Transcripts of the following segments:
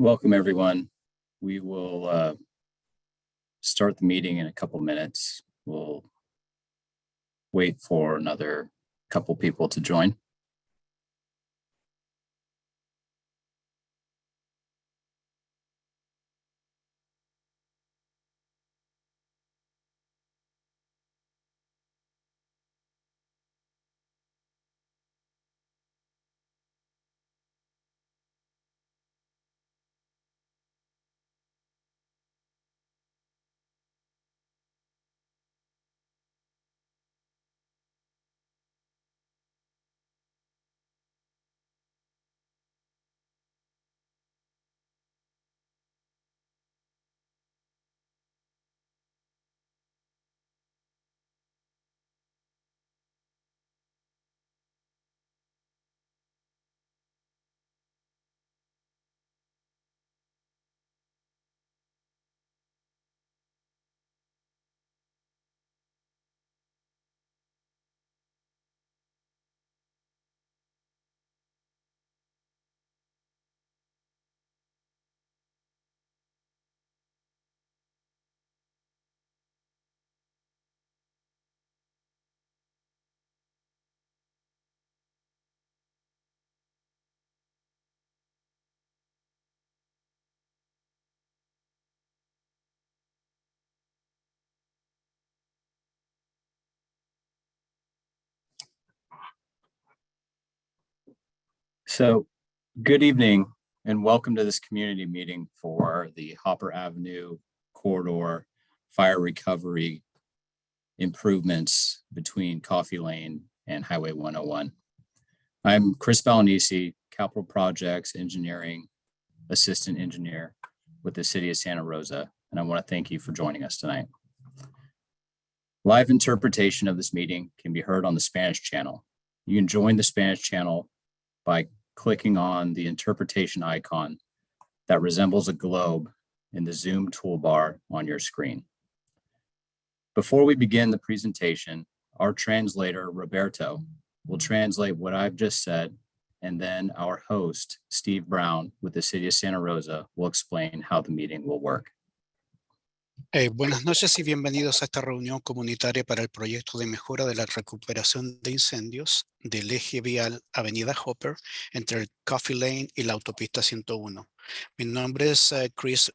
Welcome, everyone. We will uh, start the meeting in a couple minutes. We'll wait for another couple people to join. So good evening and welcome to this community meeting for the Hopper Avenue corridor fire recovery improvements between Coffey Lane and Highway 101. I'm Chris Balanisi, Capital Projects Engineering Assistant Engineer with the City of Santa Rosa, and I want to thank you for joining us tonight. Live interpretation of this meeting can be heard on the Spanish channel. You can join the Spanish channel by clicking on the interpretation icon that resembles a globe in the Zoom toolbar on your screen. Before we begin the presentation, our translator, Roberto, will translate what I've just said, and then our host, Steve Brown, with the City of Santa Rosa, will explain how the meeting will work. Eh, buenas noches y bienvenidos a esta reunión comunitaria para el proyecto de mejora de la recuperación de incendios del eje vial Avenida Hopper entre el Coffee Lane y la autopista 101. Mi nombre es uh, Chris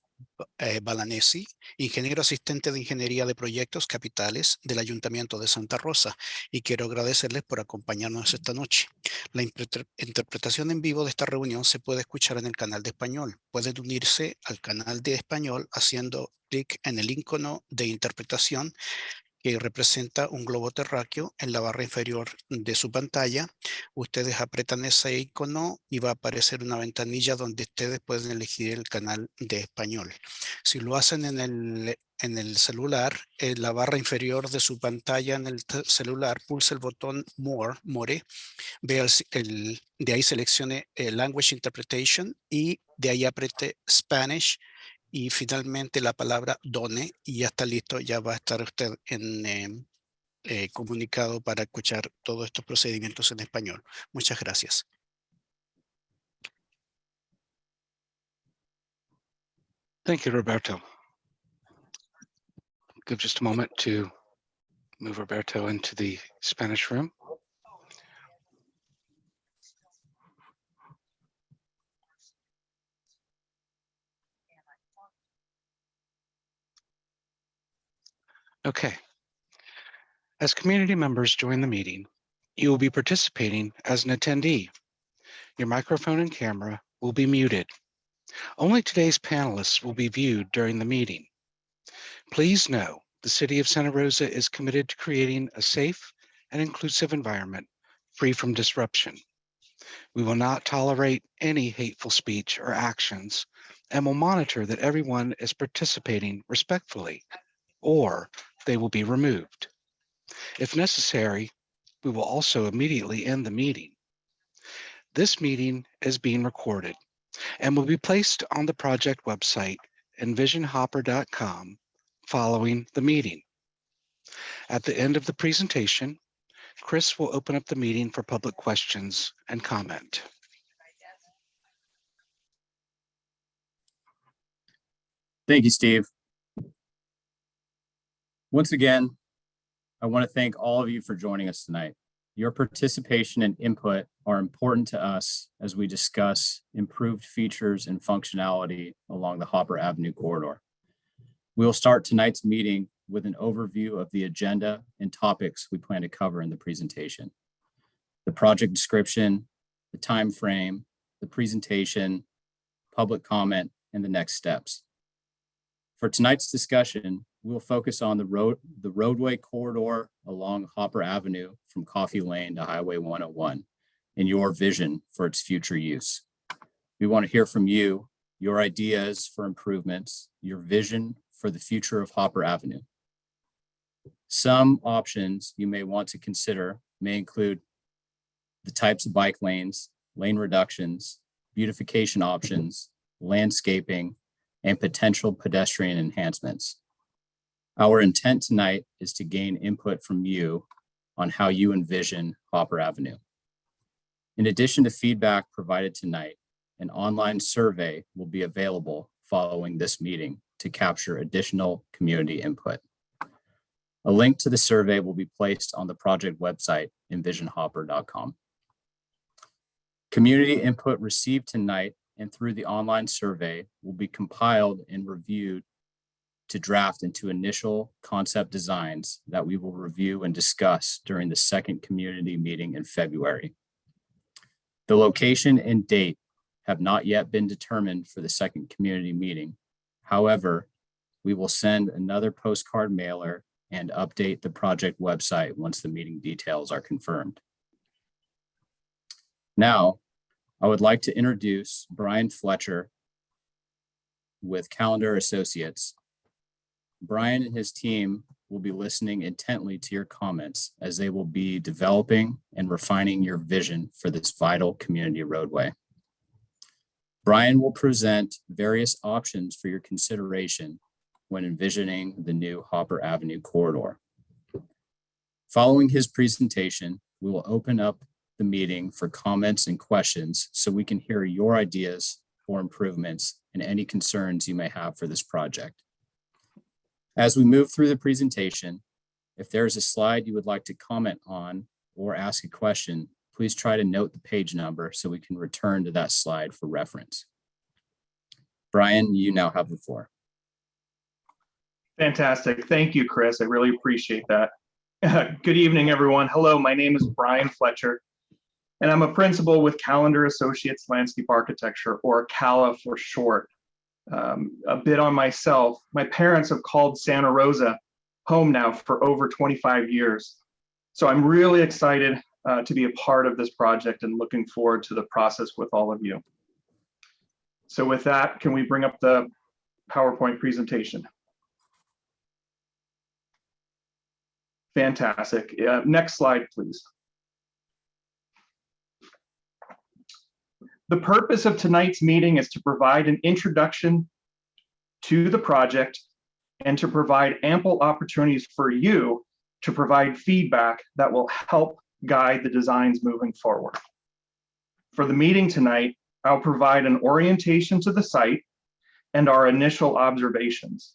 eh, Balanesi, ingeniero asistente de Ingeniería de Proyectos Capitales del Ayuntamiento de Santa Rosa y quiero agradecerles por acompañarnos esta noche. La interpretación en vivo de esta reunión se puede escuchar en el canal de español. Pueden unirse al canal de español haciendo clic en el icono de interpretación que representa un globo terráqueo en la barra inferior de su pantalla. Ustedes apretan ese icono y va a aparecer una ventanilla donde ustedes pueden elegir el canal de español. Si lo hacen en el, en el celular, en la barra inferior de su pantalla en el celular, pulse el botón More, More, vea el, de ahí seleccione el Language Interpretation y de ahí apriete Spanish y finalmente la palabra done y ya está listo, ya va a estar usted en, em, eh, comunicado para escuchar todos estos procedimientos en español. Muchas gracias. Thank you, Roberto. Give just a moment to move Roberto into the Spanish room. Okay. As community members join the meeting, you will be participating as an attendee. Your microphone and camera will be muted. Only today's panelists will be viewed during the meeting. Please know the City of Santa Rosa is committed to creating a safe and inclusive environment free from disruption. We will not tolerate any hateful speech or actions and will monitor that everyone is participating respectfully or they will be removed. If necessary, we will also immediately end the meeting. This meeting is being recorded and will be placed on the project website envisionhopper.com following the meeting. At the end of the presentation, Chris will open up the meeting for public questions and comment. Thank you, Steve. Once again, I want to thank all of you for joining us tonight. Your participation and input are important to us as we discuss improved features and functionality along the Hopper Avenue corridor. We will start tonight's meeting with an overview of the agenda and topics we plan to cover in the presentation. The project description, the time frame, the presentation, public comment, and the next steps. For tonight's discussion, we'll focus on the road, the roadway corridor along Hopper Avenue from Coffey Lane to Highway 101 and your vision for its future use. We want to hear from you, your ideas for improvements, your vision for the future of Hopper Avenue. Some options you may want to consider may include the types of bike lanes, lane reductions, beautification options, landscaping, and potential pedestrian enhancements. Our intent tonight is to gain input from you on how you envision Hopper Avenue. In addition to feedback provided tonight, an online survey will be available following this meeting to capture additional community input. A link to the survey will be placed on the project website envisionhopper.com. Community input received tonight and through the online survey will be compiled and reviewed to draft into initial concept designs that we will review and discuss during the second community meeting in February. The location and date have not yet been determined for the second community meeting. However, we will send another postcard mailer and update the project website once the meeting details are confirmed. Now, I would like to introduce Brian Fletcher with Callander Associates. Brian and his team will be listening intently to your comments as they will be developing and refining your vision for this vital community roadway. Brian will present various options for your consideration when envisioning the new Hopper Avenue corridor. Following his presentation, we will open up the meeting for comments and questions so we can hear your ideas for improvements and any concerns you may have for this project. As we move through the presentation, if there's a slide you would like to comment on or ask a question, please try to note the page number so we can return to that slide for reference. Brian, you now have the floor. Fantastic. Thank you, Chris. I really appreciate that. Good evening, everyone. Hello, my name is Brian Fletcher, and I'm a principal with Callander Associates Landscape Architecture, or CALA for short. Um, a bit on myself, my parents have called Santa Rosa home now for over 25 years. So I'm really excited uh, to be a part of this project and looking forward to the process with all of you. So with that, can we bring up the PowerPoint presentation? Fantastic. Uh, next slide, please. The purpose of tonight's meeting is to provide an introduction to the project and to provide ample opportunities for you to provide feedback that will help guide the designs moving forward. For the meeting tonight, I'll provide an orientation to the site and our initial observations.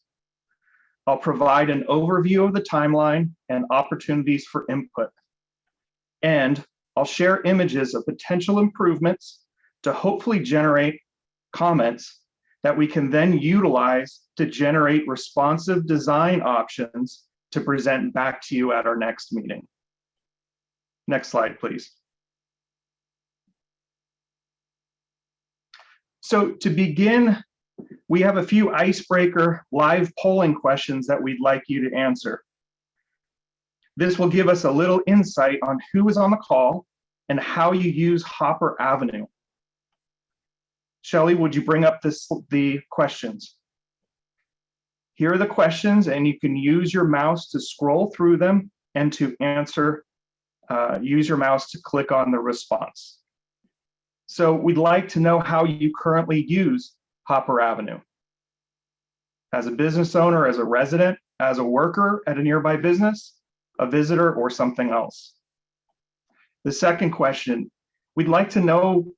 I'll provide an overview of the timeline and opportunities for input. And I'll share images of potential improvements to hopefully generate comments that we can then utilize to generate responsive design options to present back to you at our next meeting. Next slide, please. So to begin, we have a few icebreaker live polling questions that we'd like you to answer. This will give us a little insight on who is on the call and how you use Hopper Avenue. Shelly, would you bring up this, the questions? Here are the questions and you can use your mouse to scroll through them and to answer, uh, use your mouse to click on the response. So we'd like to know how you currently use Hopper Avenue. As a business owner, as a resident, as a worker at a nearby business, a visitor, or something else. The second question, we'd like to know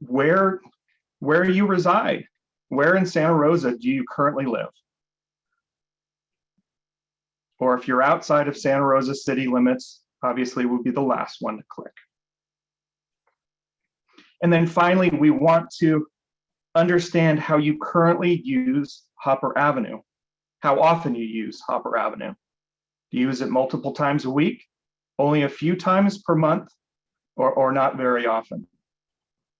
where where you reside. where in Santa Rosa do you currently live? Or if you're outside of Santa Rosa city limits, obviously would be the last one to click. And then finally, we want to understand how you currently use Hopper Avenue, how often you use Hopper Avenue. Do you use it multiple times a week, only a few times per month, or, or not very often?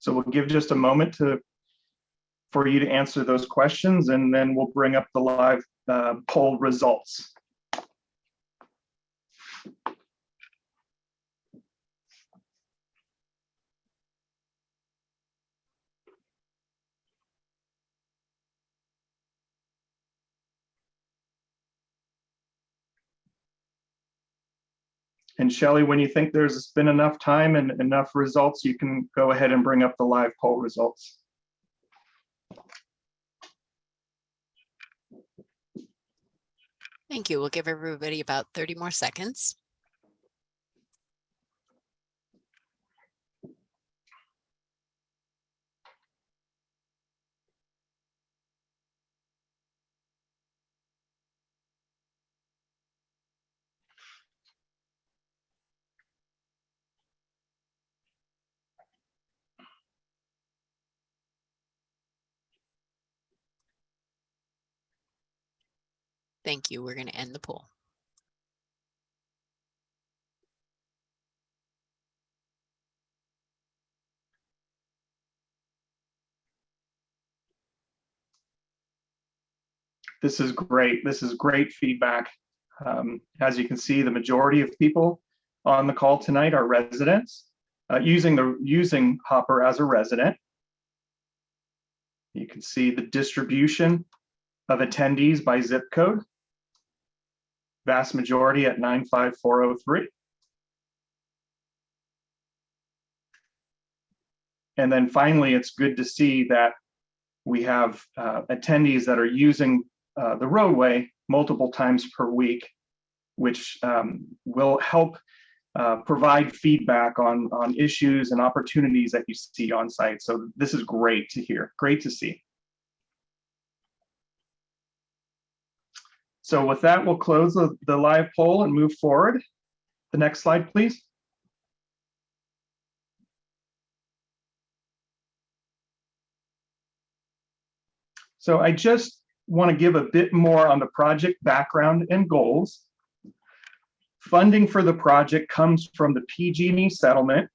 So we'll give just a moment to for you to answer those questions, and then we'll bring up the live uh, poll results. And Shelly, when you think there's been enough time and enough results, you can go ahead and bring up the live poll results. Thank you. We'll give everybody about 30 more seconds. Thank you. We're going to end the poll. This is great. This is great feedback. Um, as you can see, the majority of people on the call tonight are residents uh, using the using Hopper as a resident. You can see the distribution of attendees by zip code. Vast majority at 95403. And then finally, it's good to see that we have uh, attendees that are using uh, the roadway multiple times per week, which um, will help uh, provide feedback on, on issues and opportunities that you see on site. So this is great to hear, great to see. So with that, we'll close the, the live poll and move forward. The next slide, please. So I just want to give a bit more on the project background and goals. Funding for the project comes from the PG&E settlement,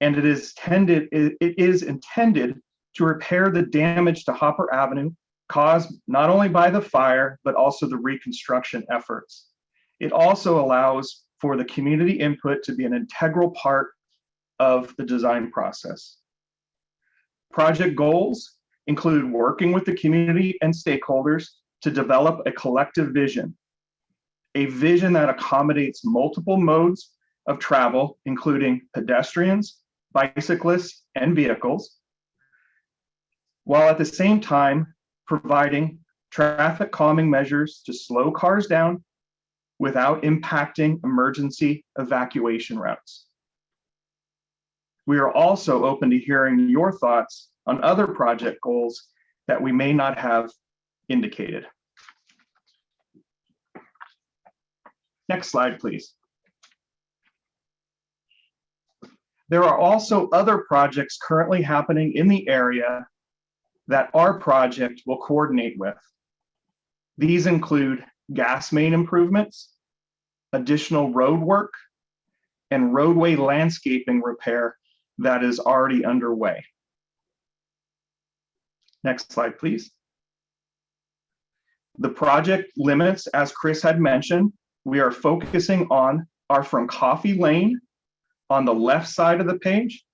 and it is tended it, it is intended to repair the damage to Hopper Avenue caused not only by the fire, but also the reconstruction efforts. It also allows for the community input to be an integral part of the design process. Project goals include working with the community and stakeholders to develop a collective vision, a vision that accommodates multiple modes of travel, including pedestrians, bicyclists, and vehicles, while at the same time providing traffic calming measures to slow cars down without impacting emergency evacuation routes. We are also open to hearing your thoughts on other project goals that we may not have indicated. Next slide, please. There are also other projects currently happening in the area that our project will coordinate with. These include gas main improvements, additional road work, and roadway landscaping repair that is already underway. Next slide, please. The project limits, as Chris had mentioned, we are focusing on are from Coffey Lane on the left side of the page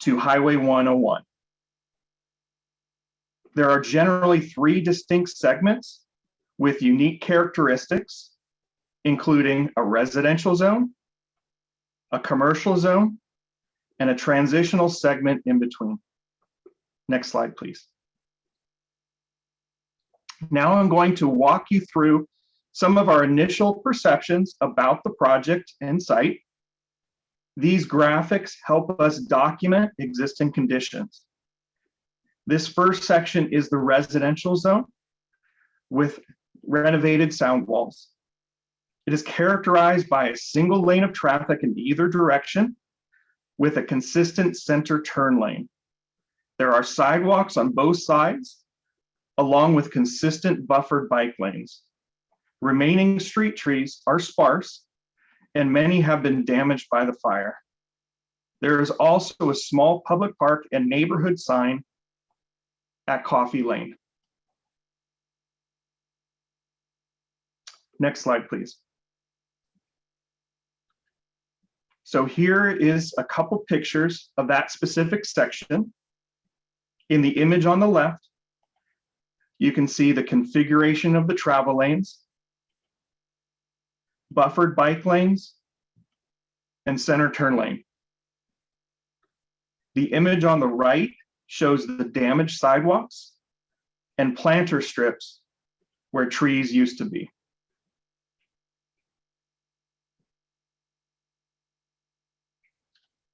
to Highway 101. There are generally three distinct segments with unique characteristics, including a residential zone, a commercial zone, and a transitional segment in between. Next slide, please. Now I'm going to walk you through some of our initial perceptions about the project and site. These graphics help us document existing conditions. This first section is the residential zone with renovated sound walls. It is characterized by a single lane of traffic in either direction with a consistent center turn lane. There are sidewalks on both sides, along with consistent buffered bike lanes. Remaining street trees are sparse, and many have been damaged by the fire. There is also a small public park and neighborhood sign at Coffey Lane. Next slide, please. So here is a couple pictures of that specific section. In the image on the left, you can see the configuration of the travel lanes, buffered bike lanes, and center turn lane. The image on the right shows the damaged sidewalks and planter strips where trees used to be.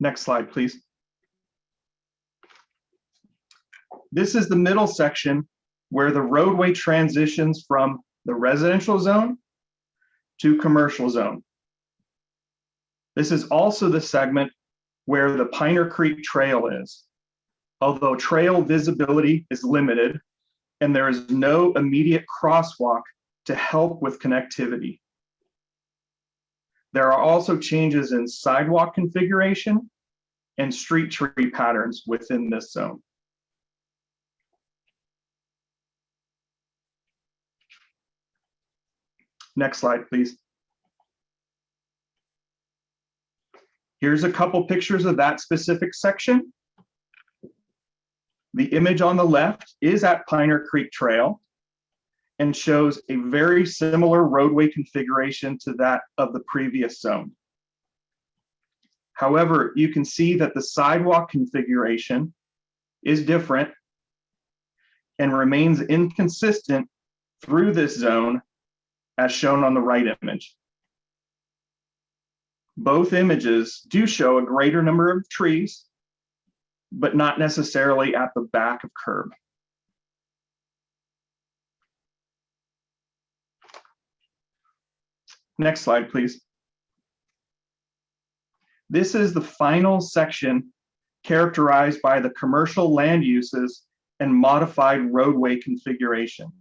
Next slide, please. This is the middle section where the roadway transitions from the residential zone to commercial zone. This is also the segment where the Piner Creek Trail is. Although trail visibility is limited and there is no immediate crosswalk to help with connectivity. There are also changes in sidewalk configuration and street tree patterns within this zone. Next slide, please. Here's a couple pictures of that specific section. The image on the left is at Piner Creek Trail and shows a very similar roadway configuration to that of the previous zone. However, you can see that the sidewalk configuration is different and remains inconsistent through this zone as shown on the right image. Both images do show a greater number of trees, but not necessarily at the back of curb. Next slide, please. This is the final section characterized by the commercial land uses and modified roadway configuration.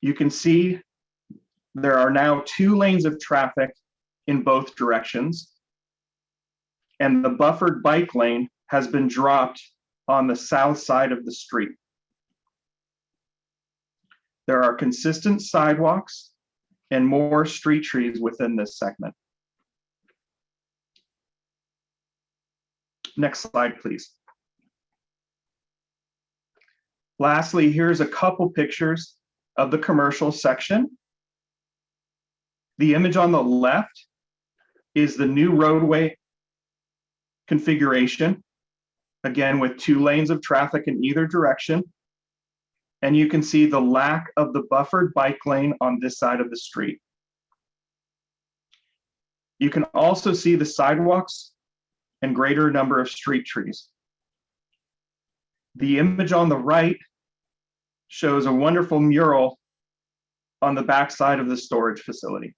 You can see there are now two lanes of traffic in both directions. And the buffered bike lane has been dropped on the south side of the street. There are consistent sidewalks and more street trees within this segment. Next slide, please. Lastly, here's a couple pictures of the commercial section. The image on the left is the new roadway configuration, again with two lanes of traffic in either direction. And you can see the lack of the buffered bike lane on this side of the street. You can also see the sidewalks and greater number of street trees. The image on the right shows a wonderful mural on the backside of the storage facility.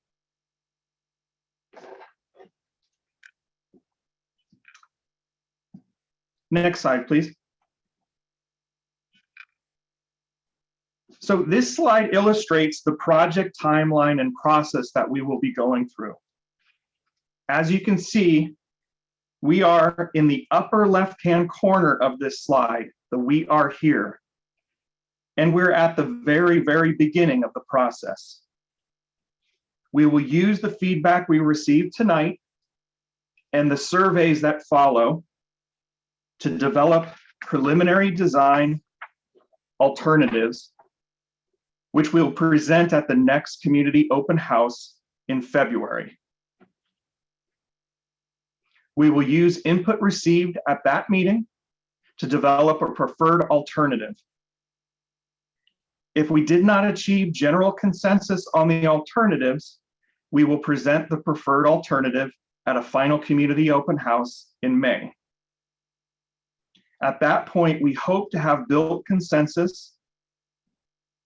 Next slide, please. So this slide illustrates the project timeline and process that we will be going through. As you can see, we are in the upper left-hand corner of this slide, the we are here. And we're at the very, very beginning of the process. We will use the feedback we received tonight and the surveys that follow to develop preliminary design alternatives, which we'll present at the next community open house in February. We will use input received at that meeting to develop a preferred alternative. If we did not achieve general consensus on the alternatives, we will present the preferred alternative at a final community open house in May. At that point, we hope to have built consensus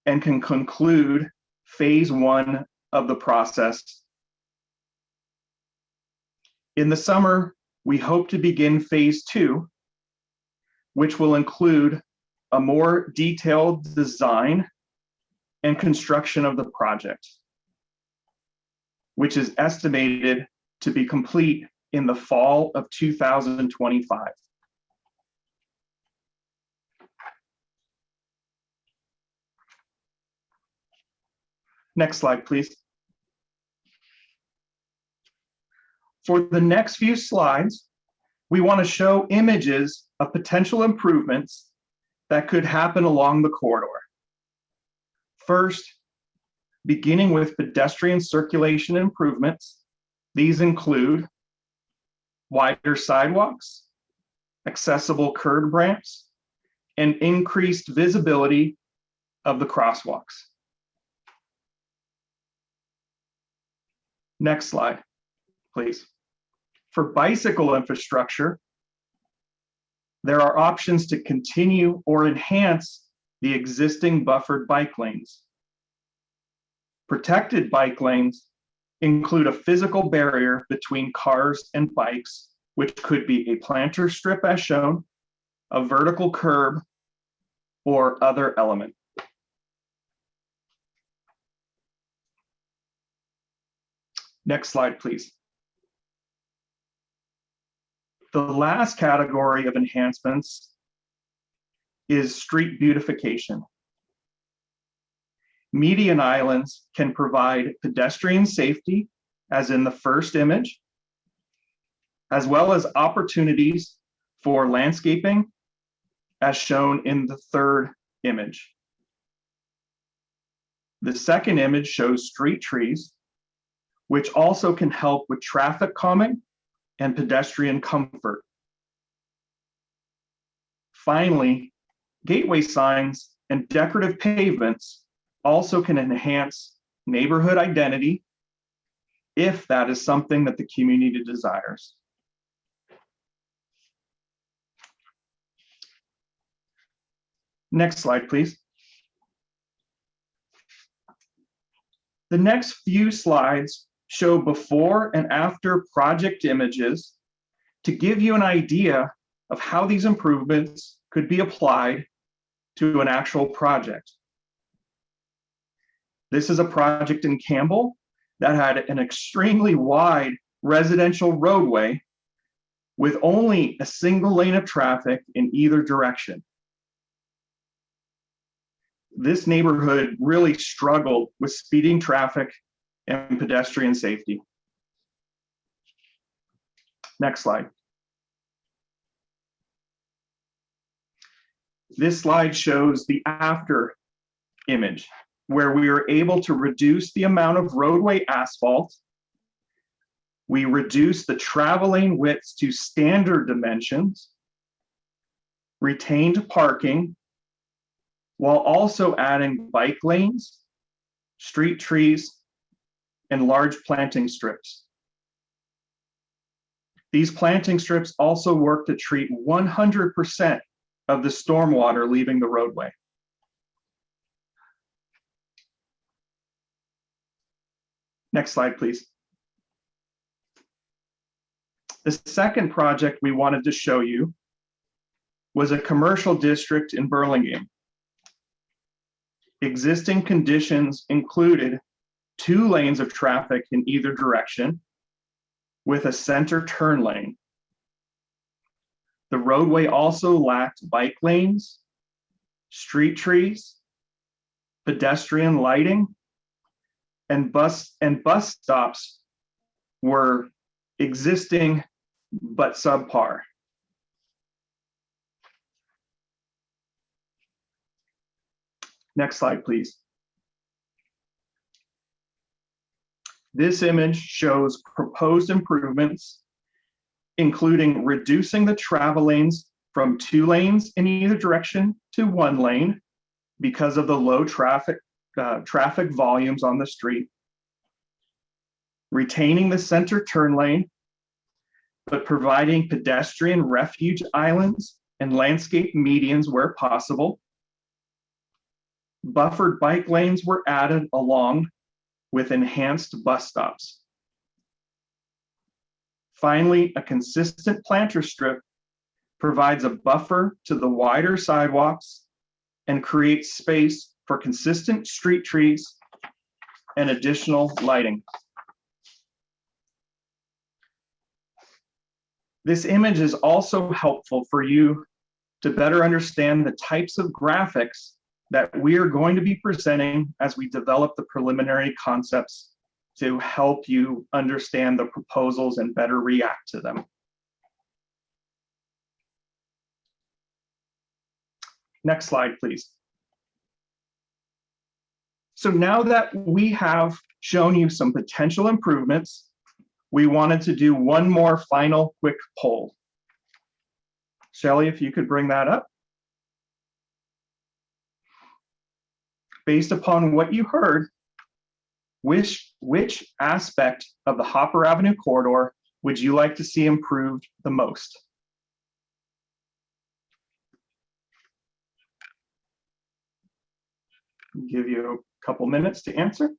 and can conclude phase one of the process. In the summer, we hope to begin phase two, which will include a more detailed design and construction of the project, which is estimated to be complete in the fall of 2025. Next slide, please. For the next few slides, we want to show images of potential improvements that could happen along the corridor. First, beginning with pedestrian circulation improvements, these include wider sidewalks, accessible curb ramps, and increased visibility of the crosswalks. Next slide, please. For bicycle infrastructure, there are options to continue or enhance the existing buffered bike lanes. Protected bike lanes include a physical barrier between cars and bikes, which could be a planter strip as shown, a vertical curb, or other element. Next slide, please. The last category of enhancements is street beautification. Median islands can provide pedestrian safety, as in the first image, as well as opportunities for landscaping, as shown in the third image. The second image shows street trees, which also can help with traffic calming and pedestrian comfort. Finally, gateway signs and decorative pavements also can enhance neighborhood identity if that is something that the community desires. Next slide, please. The next few slides show before and after project images to give you an idea of how these improvements could be applied to an actual project. This is a project in Campbell that had an extremely wide residential roadway with only a single lane of traffic in either direction. This neighborhood really struggled with speeding traffic and pedestrian safety. Next slide. This slide shows the after image where we were able to reduce the amount of roadway asphalt. We reduced the traveling widths to standard dimensions, retained parking, while also adding bike lanes, street trees, and large planting strips. These planting strips also work to treat 100% of the stormwater leaving the roadway. Next slide, please. The second project we wanted to show you was a commercial district in Burlingame. Existing conditions included two lanes of traffic in either direction with a center turn lane. The roadway also lacked bike lanes, street trees, pedestrian lighting, and bus and bus stops were existing but subpar. Next slide, please. This image shows proposed improvements, including reducing the travel lanes from two lanes in either direction to one lane because of the low traffic uh, traffic volumes on the street, retaining the center turn lane, but providing pedestrian refuge islands and landscape medians where possible. Buffered bike lanes were added along with enhanced bus stops. Finally, a consistent planter strip provides a buffer to the wider sidewalks and creates space for consistent street trees and additional lighting. This image is also helpful for you to better understand the types of graphics that we are going to be presenting as we develop the preliminary concepts to help you understand the proposals and better react to them. Next slide, please. So now that we have shown you some potential improvements, we wanted to do one more final quick poll. Shelley, if you could bring that up. Based upon what you heard, which, which aspect of the Hopper Avenue corridor would you like to see improved the most? Give you a couple minutes to answer.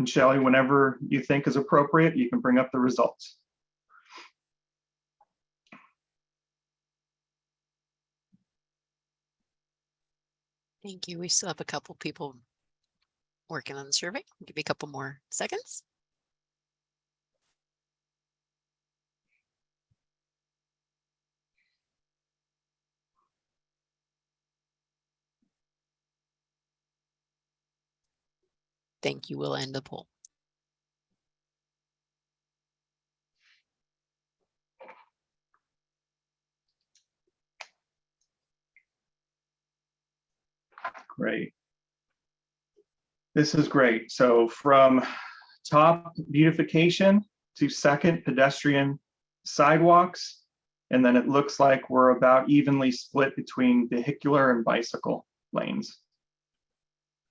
And Shelley, whenever you think is appropriate, you can bring up the results. Thank you. We still have a couple people working on the survey. Give me a couple more seconds. Thank you. We'll end the poll. Great. This is great. So from top beautification to second pedestrian sidewalks. And then it looks like we're about evenly split between vehicular and bicycle lanes.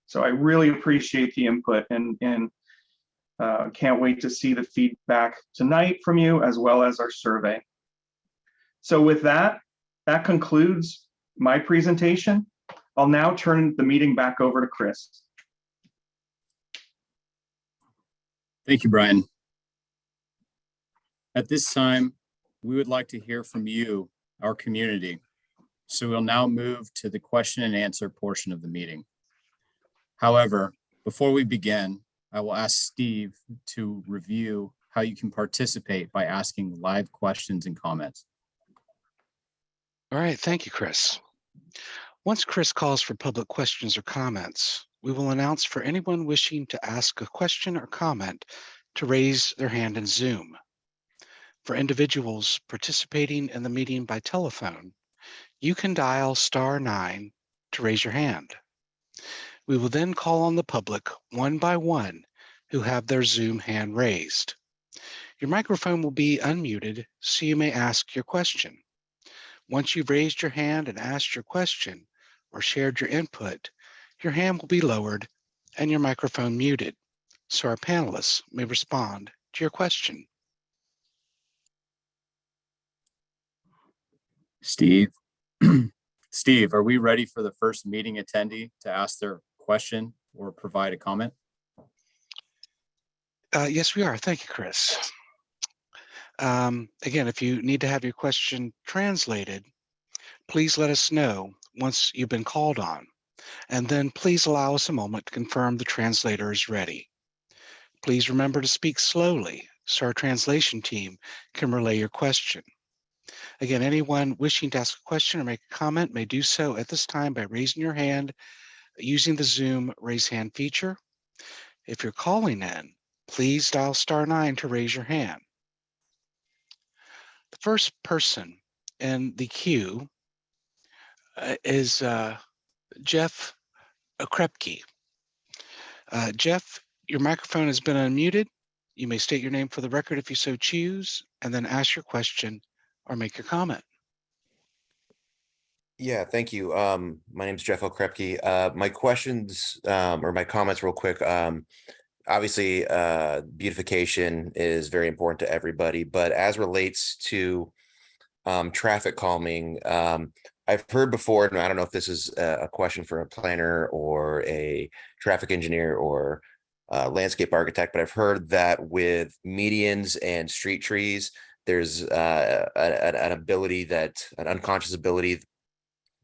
So I really appreciate the input and, and uh, can't wait to see the feedback tonight from you as well as our survey. So with that, that concludes my presentation. I'll now turn the meeting back over to Chris. Thank you, Brian. At this time, we would like to hear from you, our community. So we'll now move to the question and answer portion of the meeting. However, before we begin, I will ask Steve to review how you can participate by asking live questions and comments. All right, thank you, Chris. Once Chris calls for public questions or comments, we will announce for anyone wishing to ask a question or comment to raise their hand in Zoom. For individuals participating in the meeting by telephone, you can dial star nine to raise your hand. We will then call on the public one by one who have their Zoom hand raised. Your microphone will be unmuted, so you may ask your question. Once you've raised your hand and asked your question or shared your input, your hand will be lowered and your microphone muted, so our panelists may respond to your question. Steve? Steve, are we ready for the first meeting attendee to ask their question or provide a comment? Uh, yes, we are. Thank you, Chris. Um, again, if you need to have your question translated, please let us know once you've been called on. And then please allow us a moment to confirm the translator is ready. Please remember to speak slowly so our translation team can relay your question. Again, anyone wishing to ask a question or make a comment may do so at this time by raising your hand using the Zoom raise hand feature. If you're calling in, please dial star nine to raise your hand. The first person in the queue uh, is uh, Jeff Krepke. Uh, Jeff, your microphone has been unmuted. You may state your name for the record if you so choose, and then ask your question or make your comment. Yeah, thank you. Um, my name is Jeff Okrepkie. Uh, my questions, um, or my comments real quick. Um, obviously, uh, beautification is very important to everybody, but as relates to um, traffic calming, um, I've heard before, and I don't know if this is a, question for a planner or a traffic engineer or uh, landscape architect, but I've heard that with medians and street trees, there's uh, an ability that, an unconscious ability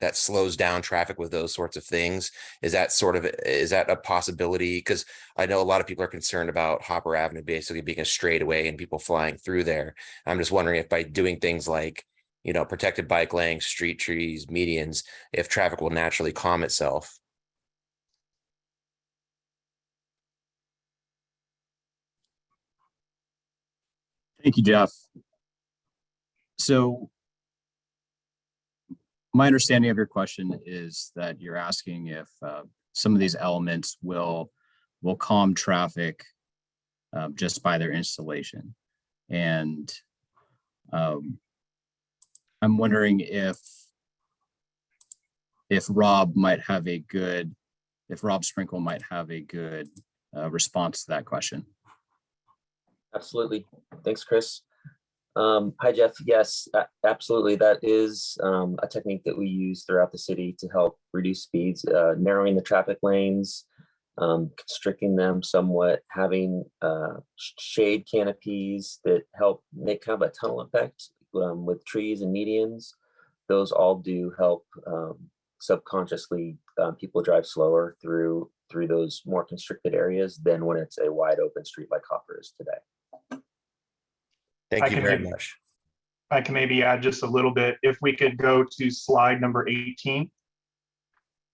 that slows down traffic with those sorts of things? Is that sort of, is that a possibility? Because I know a lot of people are concerned about Hopper Avenue basically being a straightaway and people flying through there. I'm just wondering if by doing things like, you know, protected bike lanes, street trees, medians, if traffic will naturally calm itself. Thank you, Jeff. So my understanding of your question is that you're asking if uh, some of these elements will will calm traffic uh, just by their installation. And um, I'm wondering if if Rob might have a good, if Rob Sprinkle might have a good uh, response to that question. Absolutely. Thanks, Chris. Um, hi, Jeff. Yes, absolutely. That is um, a technique that we use throughout the city to help reduce speeds, uh, narrowing the traffic lanes, um, constricting them somewhat, having uh, shade canopies that help make kind of a tunnel effect um, with trees and medians. Those all do help um, subconsciously uh, people drive slower through through those more constricted areas than when it's a wide open street like Hopper is today. Thank I you can very maybe- much. I can maybe add just a little bit. If we could go to slide number 18.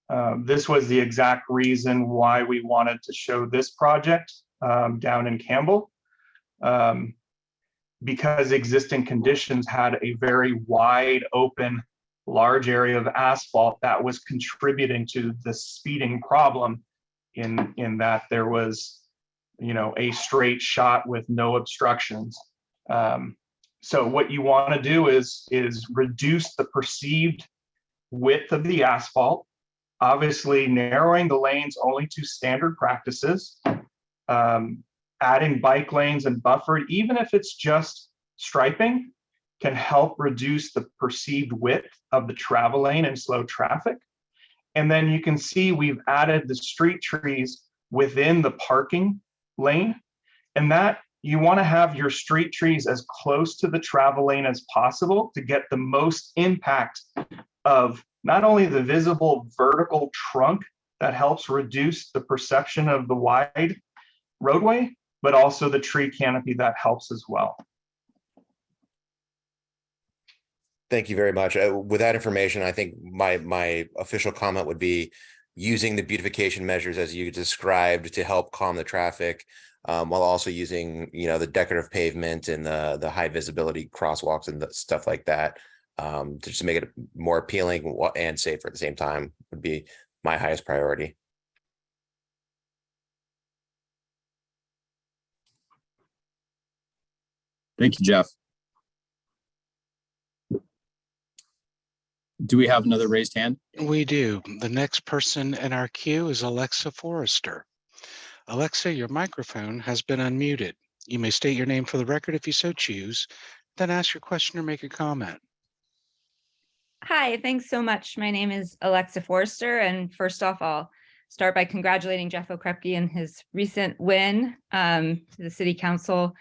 Um, This was the exact reason why we wanted to show this project um, down in Campbell. Um, Because existing conditions had a very wide open, large area of asphalt that was contributing to the speeding problem in, in that there was, you know, a straight shot with no obstructions. Um, so what you want to do is, is reduce the perceived width of the asphalt. Obviously narrowing the lanes only to standard practices. Um, adding bike lanes and buffered, even if it's just striping, can help reduce the perceived width of the travel lane and slow traffic. And then you can see we've added the street trees within the parking lane. And that you want to have your street trees as close to the travel lane as possible to get the most impact of not only the visible vertical trunk that helps reduce the perception of the wide roadway, but also the tree canopy that helps as well. Thank you very much. Uh, With that information, I think my, my official comment would be using the beautification measures as you described to help calm the traffic, um, while also using, you know, the decorative pavement and the, the high visibility crosswalks and the stuff like that, um, to just make it more appealing and safer at the same time would be my highest priority. Thank you, Jeff. Do we have another raised hand? We do. The next person in our queue is Alexa Forrester. Alexa, your microphone has been unmuted. You may state your name for the record if you so choose, then ask your question or make a comment. Hi, thanks so much. My name is Alexa Forrester, and first off, I'll start by congratulating Jeff Okrepkie and his recent win um, to the City Council.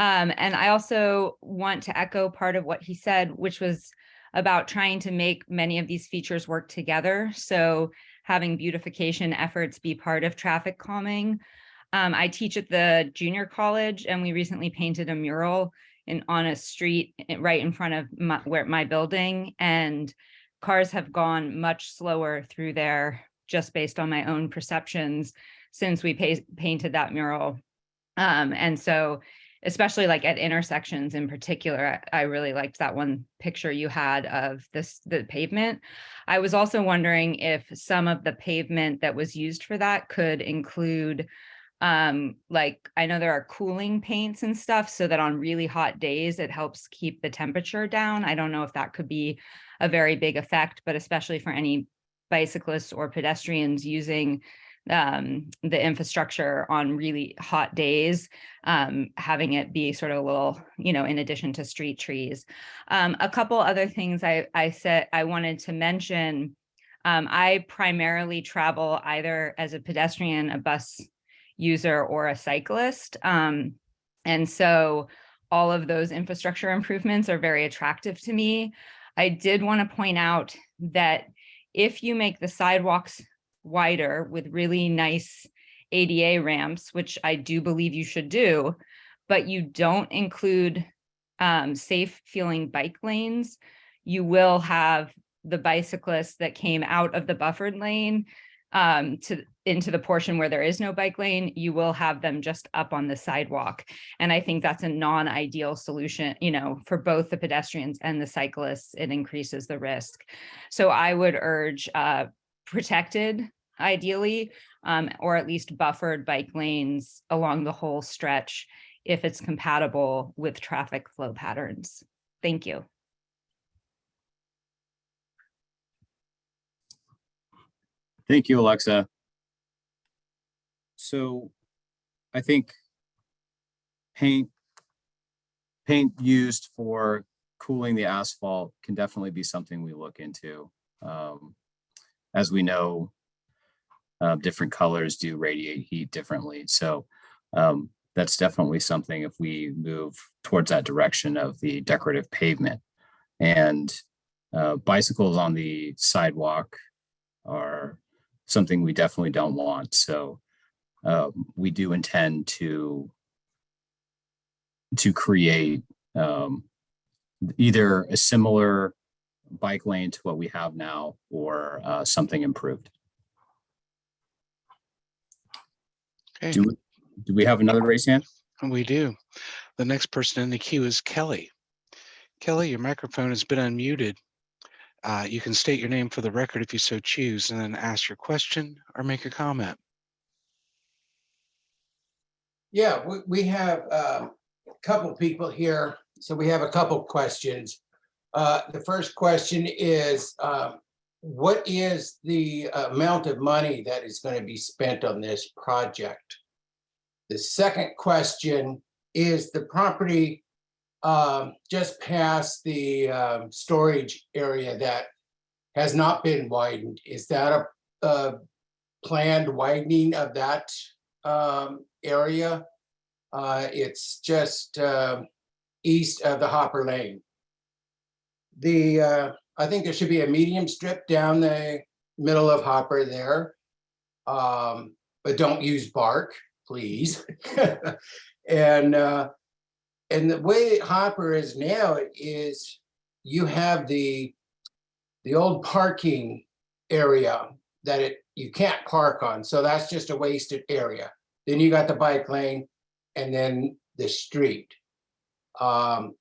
Um, and I also want to echo part of what he said, which was about trying to make many of these features work together. So having beautification efforts be part of traffic calming. Um, I teach at the junior college, and we recently painted a mural in on a street right in front of my, where my building and cars have gone much slower through there just based on my own perceptions since we painted that mural. Um, and so especially like at intersections in particular, I, I really liked that one picture you had of this the pavement. I was also wondering if some of the pavement that was used for that could include Um, like I know there are cooling paints and stuff so that on really hot days, it helps keep the temperature down. I don't know if that could be a very big effect, but especially for any bicyclists or pedestrians using um, the infrastructure on really hot days, um, having it be sort of a little, you know, in addition to street trees. Um, a couple other things I, I said I wanted to mention. Um, I primarily travel either as a pedestrian, a bus user, or a cyclist. Um, and so all of those infrastructure improvements are very attractive to me. I did want to point out that if you make the sidewalks wider with really nice ADA ramps, which I do believe you should do, but you don't include um, safe feeling bike lanes, you will have the bicyclists that came out of the buffered lane um, to into the portion where there is no bike lane, you will have them just up on the sidewalk. And I think that's a non-ideal solution, you know, for both the pedestrians and the cyclists, it increases the risk. So I would urge uh, protected ideally, um, or at least buffered bike lanes along the whole stretch if it's compatible with traffic flow patterns. Thank you. Thank you, Alexa. So I think paint, paint used for cooling the asphalt can definitely be something we look into. Um, As we know, uh, different colors do radiate heat differently. So um, that's definitely something if we move towards that direction of the decorative pavement. And uh, bicycles on the sidewalk are something we definitely don't want. So uh, we do intend to to create um, either a similar bike lane to what we have now or uh, something improved. Okay, Do, do we have another raise hand? we do. The next person in the queue is Kelly. Kelly, your microphone has been unmuted. Uh, you can state your name for the record if you so choose, and then ask your question or make a comment. Yeah, we, we have um, a couple people here, so we have a couple questions. Uh, The first question is, um, what is the amount of money that is going to be spent on this project? The second question is the property um, just past the um, storage area that has not been widened. Is that a a planned widening of that um, area? Uh, It's just um, east of the Hopper Lane. The, uh, I think there should be a medium strip down the middle of Hopper there. Um, But don't use bark, please. And uh, and the way Hopper is now is you have the, the old parking area that it, you can't park on, so that's just a wasted area. Then you got the bike lane and then the street. Um,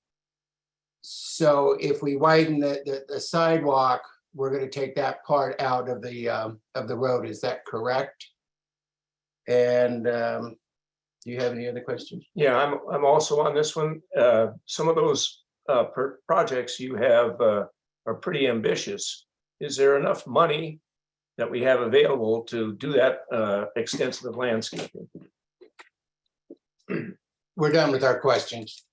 So if we widen the, the, the sidewalk, we're gonna take that part out of the, um, of the road, is that correct? And, um, do you have any other questions? Yeah, I'm, I'm also on this one. Uh, some of those, uh, projects you have, uh, are pretty ambitious. Is there enough money that we have available to do that, uh, extensive landscaping? We're done with our questions.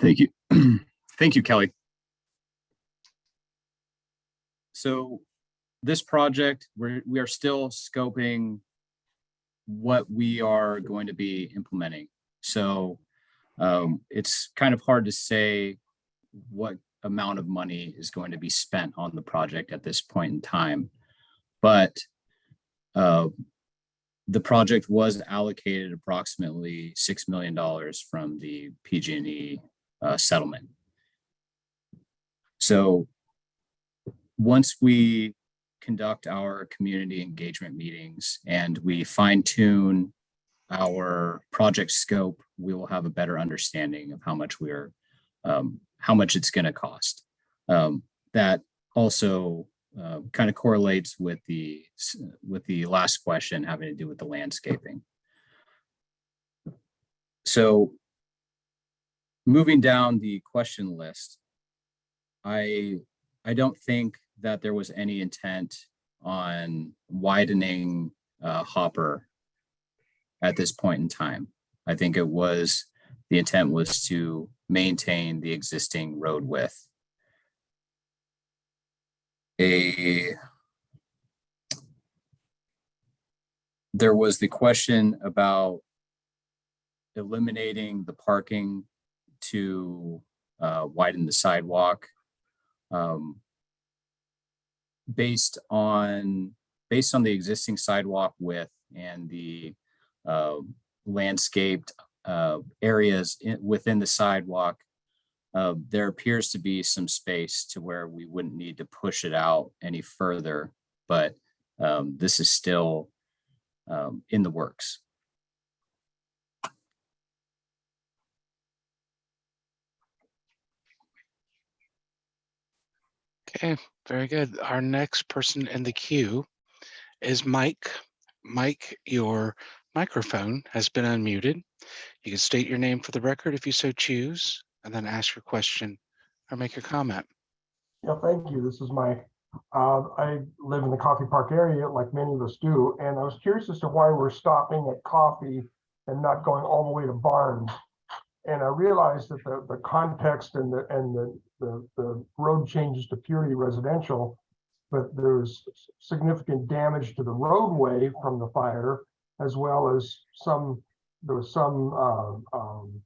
Thank you. Thank you, Kelly. So this project, we're, we are still scoping what we are going to be implementing. So um, it's kind of hard to say what amount of money is going to be spent on the project at this point in time. But uh, the project was allocated approximately $6 million from the PG&E uh, settlement. So once we conduct our community engagement meetings and we fine tune our project scope, we will have a better understanding of how much we're, um, how much it's going to cost. Um, that also uh, kind of correlates with the, with the last question having to do with the landscaping. So moving down the question list, I, I don't think that there was any intent on widening uh, Hopper at this point in time. I think it was, the intent was to maintain the existing road width. A there was the question about eliminating the parking to uh, widen the sidewalk. um, Based on, based on the existing sidewalk width and the uh, landscaped uh, areas in- within the sidewalk, uh, there appears to be some space to where we wouldn't need to push it out any further, but um, this is still um, in the works. Okay, very good. Our next person in the queue is Mike. Mike, your microphone has been unmuted. You can state your name for the record if you so choose, and then ask your question or make your comment. Yeah, thank you. This is Mike. Uh, I live in the Coffey Park area like many of us do, and I was curious as to why we're stopping at Coffey and not going all the way to Barnes. And I realized that the, the context and the, and the, the, the road changes to purely residential, but there's significant damage to the roadway from the fire, as well as some, there was some, uh, um,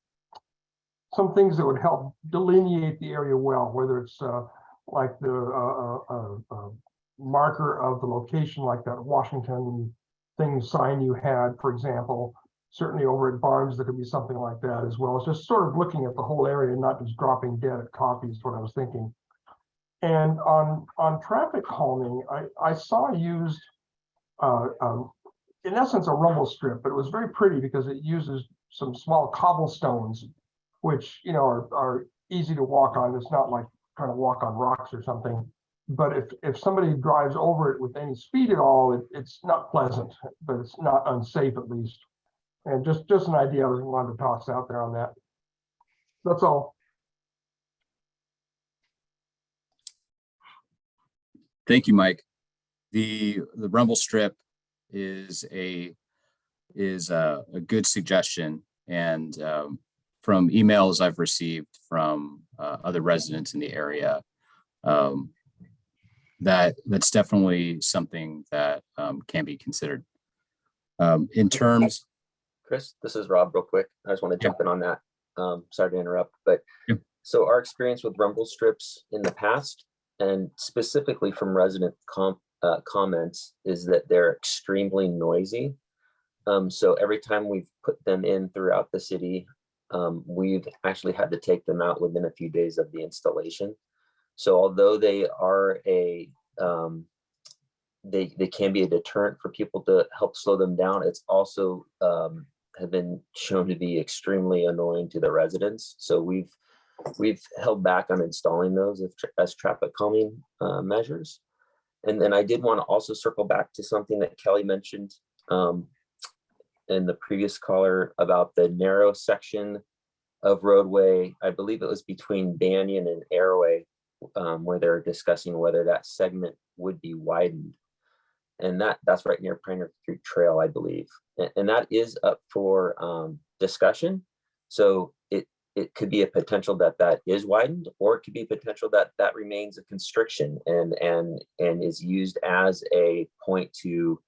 some things that would help delineate the area well, whether it's, uh, like the uh, uh, uh, marker of the location, like that Washington thing sign you had, for example. Certainly over at Barnes, there could be something like that as well. It's just sort of looking at the whole area and not just dropping dead at Coffey is what I was thinking. And on on traffic calming, I, I saw used uh, um, in essence a rumble strip, but it was very pretty because it uses some small cobblestones, which you know are, are easy to walk on. It's not like trying to walk on rocks or something. But if, if somebody drives over it with any speed at all, it, it's not pleasant, but it's not unsafe at least. And just, just an idea, I wanted to toss out there on that. That's all. Thank you, Mike. The, the rumble strip is a, is a, a good suggestion. And um, from emails I've received from uh, other residents in the area, um, that, that's definitely something that um, can be considered. Um, In terms, Chris, this is Rob real quick. I just want to Yeah. jump in on that. Um, sorry to interrupt, but Yep. so our experience with rumble strips in the past and specifically from resident com- uh, comments is that they're extremely noisy. Um, so every time we've put them in throughout the city, um, we've actually had to take them out within a few days of the installation. So although they are a, um, they, they can be a deterrent for people to help slow them down, it's also, um, have been shown to be extremely annoying to the residents. So we've, we've held back on installing those as, tra- as traffic calming, uh, measures. And then I did want to also circle back to something that Kelly mentioned, um, in the previous caller about the narrow section of roadway. I believe it was between Banyan and Airway, um, where they're discussing whether that segment would be widened. And that, that's right near Pioneer Creek Trail, I believe. A- And, that is up for, um, discussion. So it, it could be a potential that that is widened, or it could be potential that that remains a constriction and, and, and is used as a point to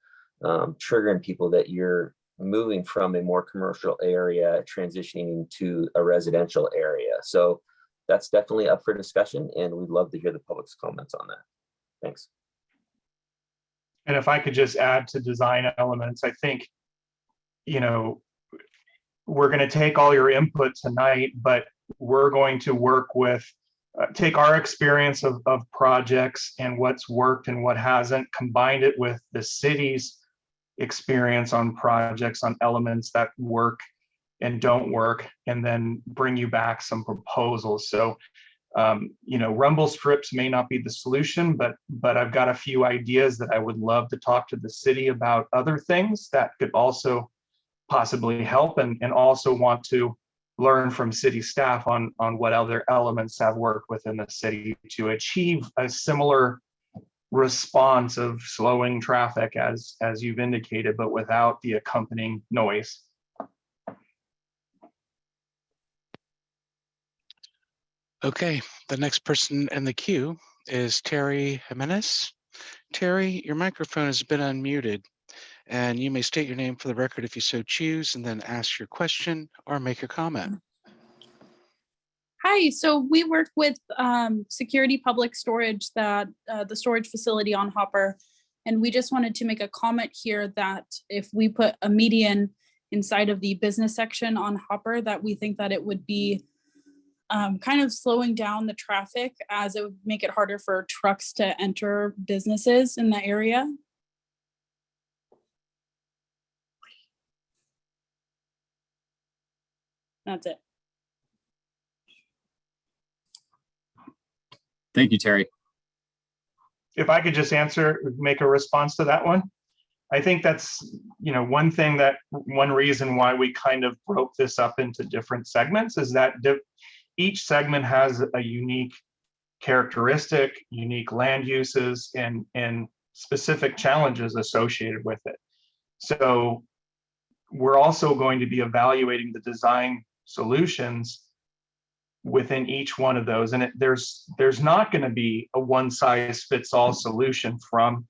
um, triggering people that you're moving from a more commercial area, transitioning to a residential area. So that's definitely up for discussion and we'd love to hear the public's comments on that. Thanks. And if I could just add to design elements, I think, you know, we're going to take all your input tonight, but we're going to work with, uh, take our experience of, of projects and what's worked and what hasn't, combined it with the city's experience on projects, on elements that work and don't work, and then bring you back some proposals. So um, you know, rumble strips may not be the solution, but, but I've got a few ideas that I would love to talk to the city about other things that could also possibly help and, and also want to learn from city staff on, on what other elements have worked within the city to achieve a similar response of slowing traffic as, as you've indicated, but without the accompanying noise. Okay, the next person in the queue is Terry Jimenez. Terry, your microphone has been unmuted and you may state your name for the record if you so choose and then ask your question or make a comment. Hi, so we work with um, Security Public Storage, that uh, the storage facility on Hopper. And we just wanted to make a comment here that if we put a median inside of the business section on Hopper, that we think that it would be um, kind of slowing down the traffic as it would make it harder for trucks to enter businesses in that area. That's it. Thank you, Terry. if I could just answer, make a response to that one. I think that's, you know, one thing that, one reason why we kind of broke this up into different segments is that di- each segment has a unique characteristic, unique land uses and, and specific challenges associated with it. So we're also going to be evaluating the design solutions within each one of those. And it, there's, there's not going to be a one size fits all solution from,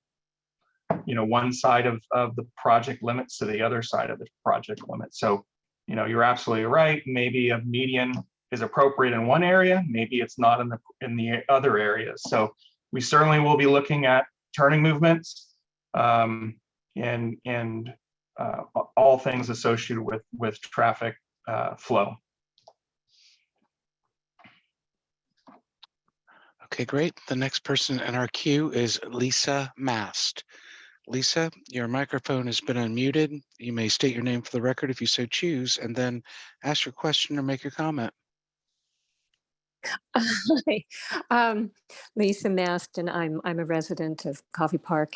you know, one side of, of the project limits to the other side of the project limit. So, you know, you're absolutely right. Maybe a median is appropriate in one area, maybe it's not in the, in the other areas. So we certainly will be looking at turning movements um, and, and uh, all things associated with, with traffic uh, flow. Okay, great. The next person in our queue is Lisa Mast. Lisa, your microphone has been unmuted. You may state your name for the record if you so choose, and then ask your question or make your comment. Hi, um, Lisa Maston. I'm I'm a resident of Coffey Park,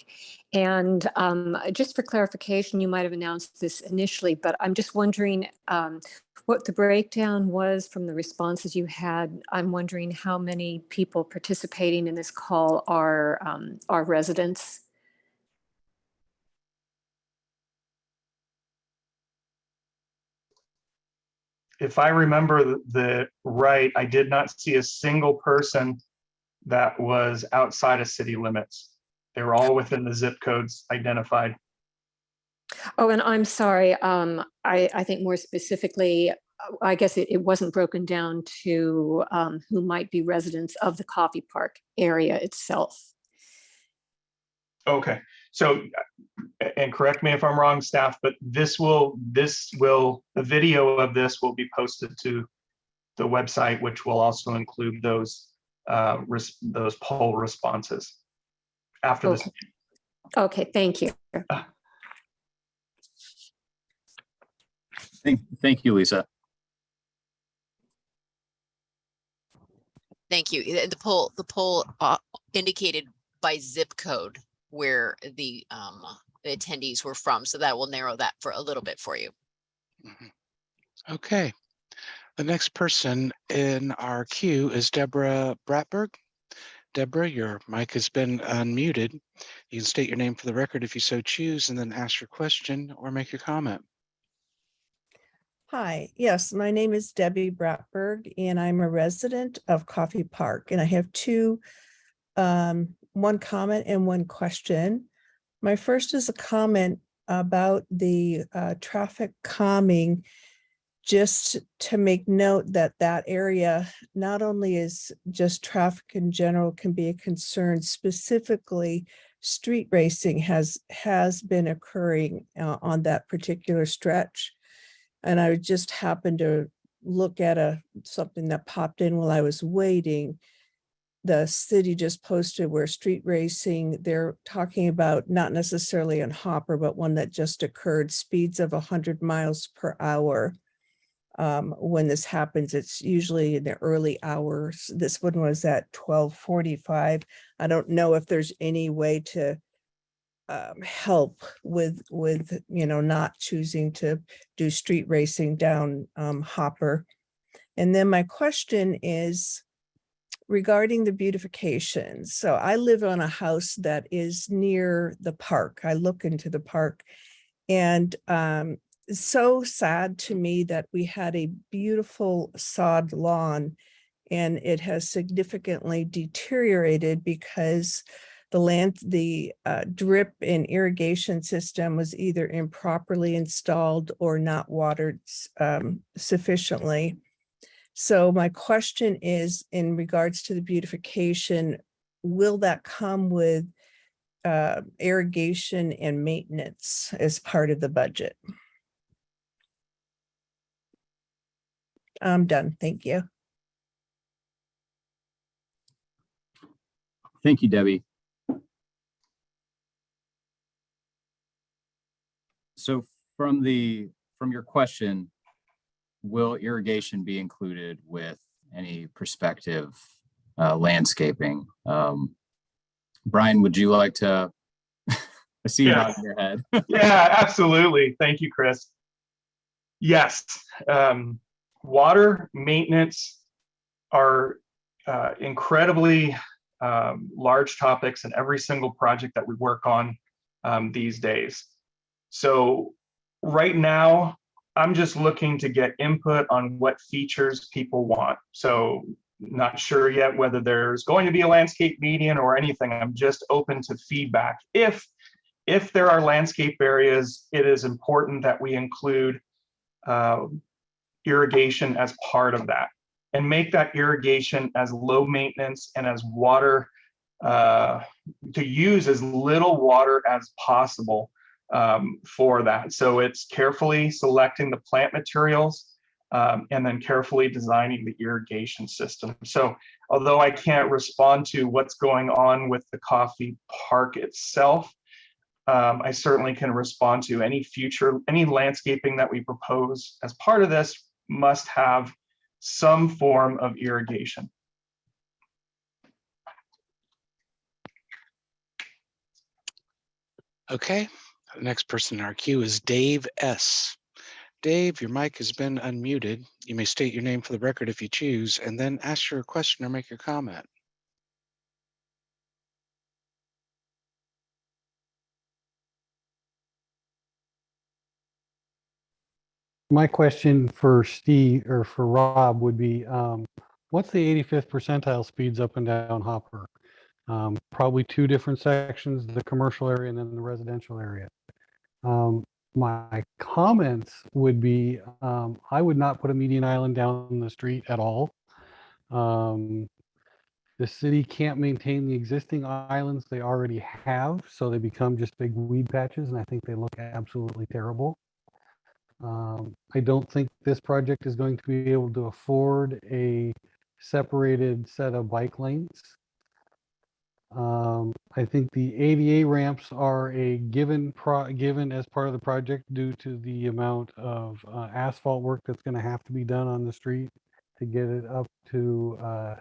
and um, just for clarification, you might have announced this initially, but I'm just wondering um, what the breakdown was from the responses you had. I'm wondering how many people participating in this call are um, are residents. If I remember the, the right, I did not see a single person that was outside of city limits. They were all within the zip codes identified. Oh, and I'm sorry. Um, I I think more specifically, uh, I guess it, it wasn't broken down to um, who might be residents of the Coffey Park area itself. Okay, so, and correct me if I'm wrong, staff, but this will, this will, the video of this will be posted to the website, which will also include those, uh, res- those poll responses after this. Okay. Okay, thank you. Thank, thank you, Lisa. Thank you. The poll, the poll uh, indicated by zip code where the um, attendees were from. So that will narrow that for a little bit for you. Mhm. Okay. The next person in our queue is Deborah Bratberg. Deborah, your mic has been unmuted. You can state your name for the record if you so choose, and then ask your question or make your comment. Hi, yes, my name is Debbie Bratberg and I'm a resident of Coffey Park and I have two, um, one comment and one question. My first is a comment about the uh, traffic calming. Just to make note that that area not only is just traffic in general can be a concern, specifically street racing has, has been occurring uh, on that particular stretch. And I just happened to look at a, something that popped in while I was waiting. The city just posted where street racing, they're talking about not necessarily on Hopper, but one that just occurred, speeds of hundred miles per hour. um, when this happens, it's usually in the early hours. This one was at twelve forty-five. I don't know if there's any way to um, help with, with, you know, not choosing to do street racing down um, Hopper. And then my question is regarding the beautification. So I live on a house that is near the park. I look into the park and um, so sad to me that we had a beautiful sod lawn and it has significantly deteriorated because the land, the uh, drip and irrigation system was either improperly installed or not watered um, sufficiently. So my question is in regards to the beautification, will that come with uh, irrigation and maintenance as part of the budget? I'm done. Thank you. Thank you, Debbie. So from the, from your question, will irrigation be included with any prospective uh, landscaping? Um, Brian, would you like to? I see you Yeah. nodding your head. Yeah, absolutely. Thank you, Chris. Yes, um, water maintenance are uh, incredibly um, large topics in every single project that we work on um, these days. So right now, I'm just looking to get input on what features people want. So not sure yet whether there's going to be a landscape median or anything. I'm just open to feedback. If if there are landscape areas, it is important that we include uh, irrigation as part of that and make that irrigation as low maintenance and as water uh, to use as little water as possible um, for that. So it's carefully selecting the plant materials um, and then carefully designing the irrigation system. So although I can't respond to what's going on with the Coffey Park itself, um, I certainly can respond to any future, any landscaping that we propose as part of this must have some form of irrigation. Okay, next person in our queue is Dave S. Dave, your mic has been unmuted. You may state your name for the record if you choose, and then ask your question or make your comment. My question for Steve or for Rob would be, um, what's the 85th percentile speeds up and down Hopper? Um, probably two different sections, the commercial area and then the residential area. Um, my comments would be, um, I would not put a median island down the street at all. Um, the city can't maintain the existing islands they already have, so they become just big weed patches, and I think they look absolutely terrible. Um, I don't think this project is going to be able to afford a separated set of bike lanes. Um, I think the ADA ramps are a given pro, given as part of the project due to the amount of uh, asphalt work that's gonna have to be done on the street to get it up to, uh,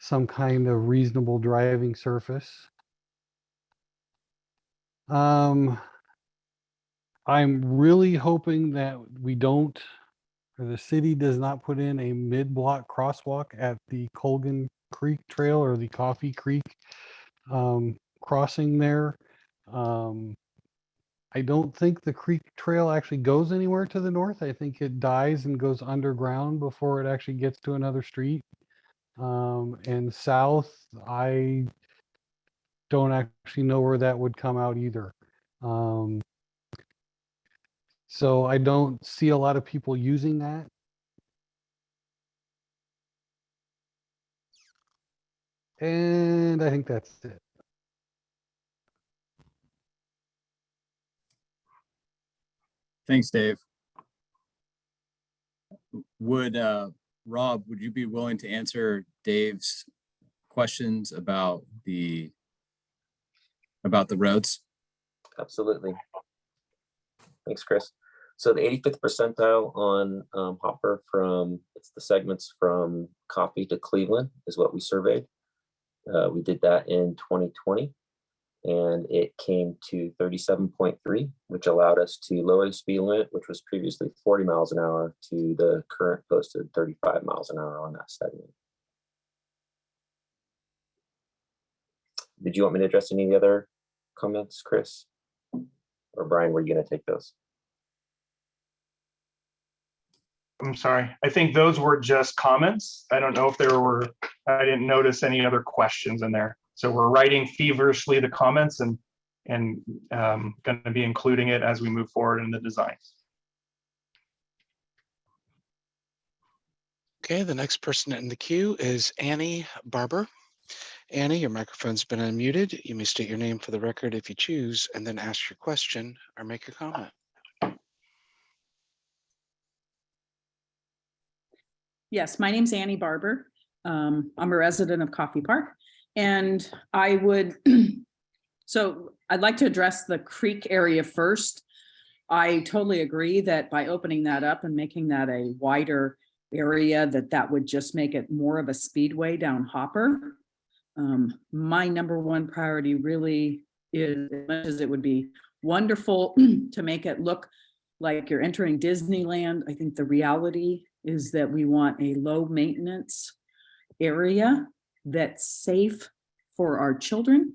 some kind of reasonable driving surface. Um, I'm really hoping that we don't, or the city does not put in a mid-block crosswalk at the Colgan Creek Trail or the Coffee Creek um, crossing there. Um, I don't think the creek trail actually goes anywhere to the north. I think it dies and goes underground before it actually gets to another street. Um, and south, I don't actually know where that would come out either. Um, so I don't see a lot of people using that. And I think that's it. Thanks, Dave. Would, uh, Rob, would you be willing to answer Dave's questions about the, about the roads? Absolutely. Thanks, Chris. So the 85th percentile on um, Hopper from, it's the segments from Coffey to Cleveland is what we surveyed. Uh, we did that in 2020 and it came to 37.3, which allowed us to lower the speed limit, which was previously 40 miles an hour to the current posted 35 miles an hour on that segment. Did you want me to address any of the other comments, Chris? Or Brian, were you gonna take those? I'm sorry. I think those were just comments. I don't know if there were, I didn't notice any other questions in there. So we're writing feverishly the comments and, and um, going to be including it as we move forward in the design. Okay, the next person in the queue is Annie Barber. Annie, your microphone's been unmuted. You may state your name for the record if you choose, and then ask your question or make your comment. Yes, my name's Annie Barber. Um, I'm a resident of Coffey Park and I would, so I'd like to address the creek area first. I totally agree that by opening that up and making that a wider area, that that would just make it more of a speedway down Hopper. Um, my number one priority really is, as much as it would be wonderful to make it look like you're entering Disneyland, I think the reality is that we want a low maintenance area that's safe for our children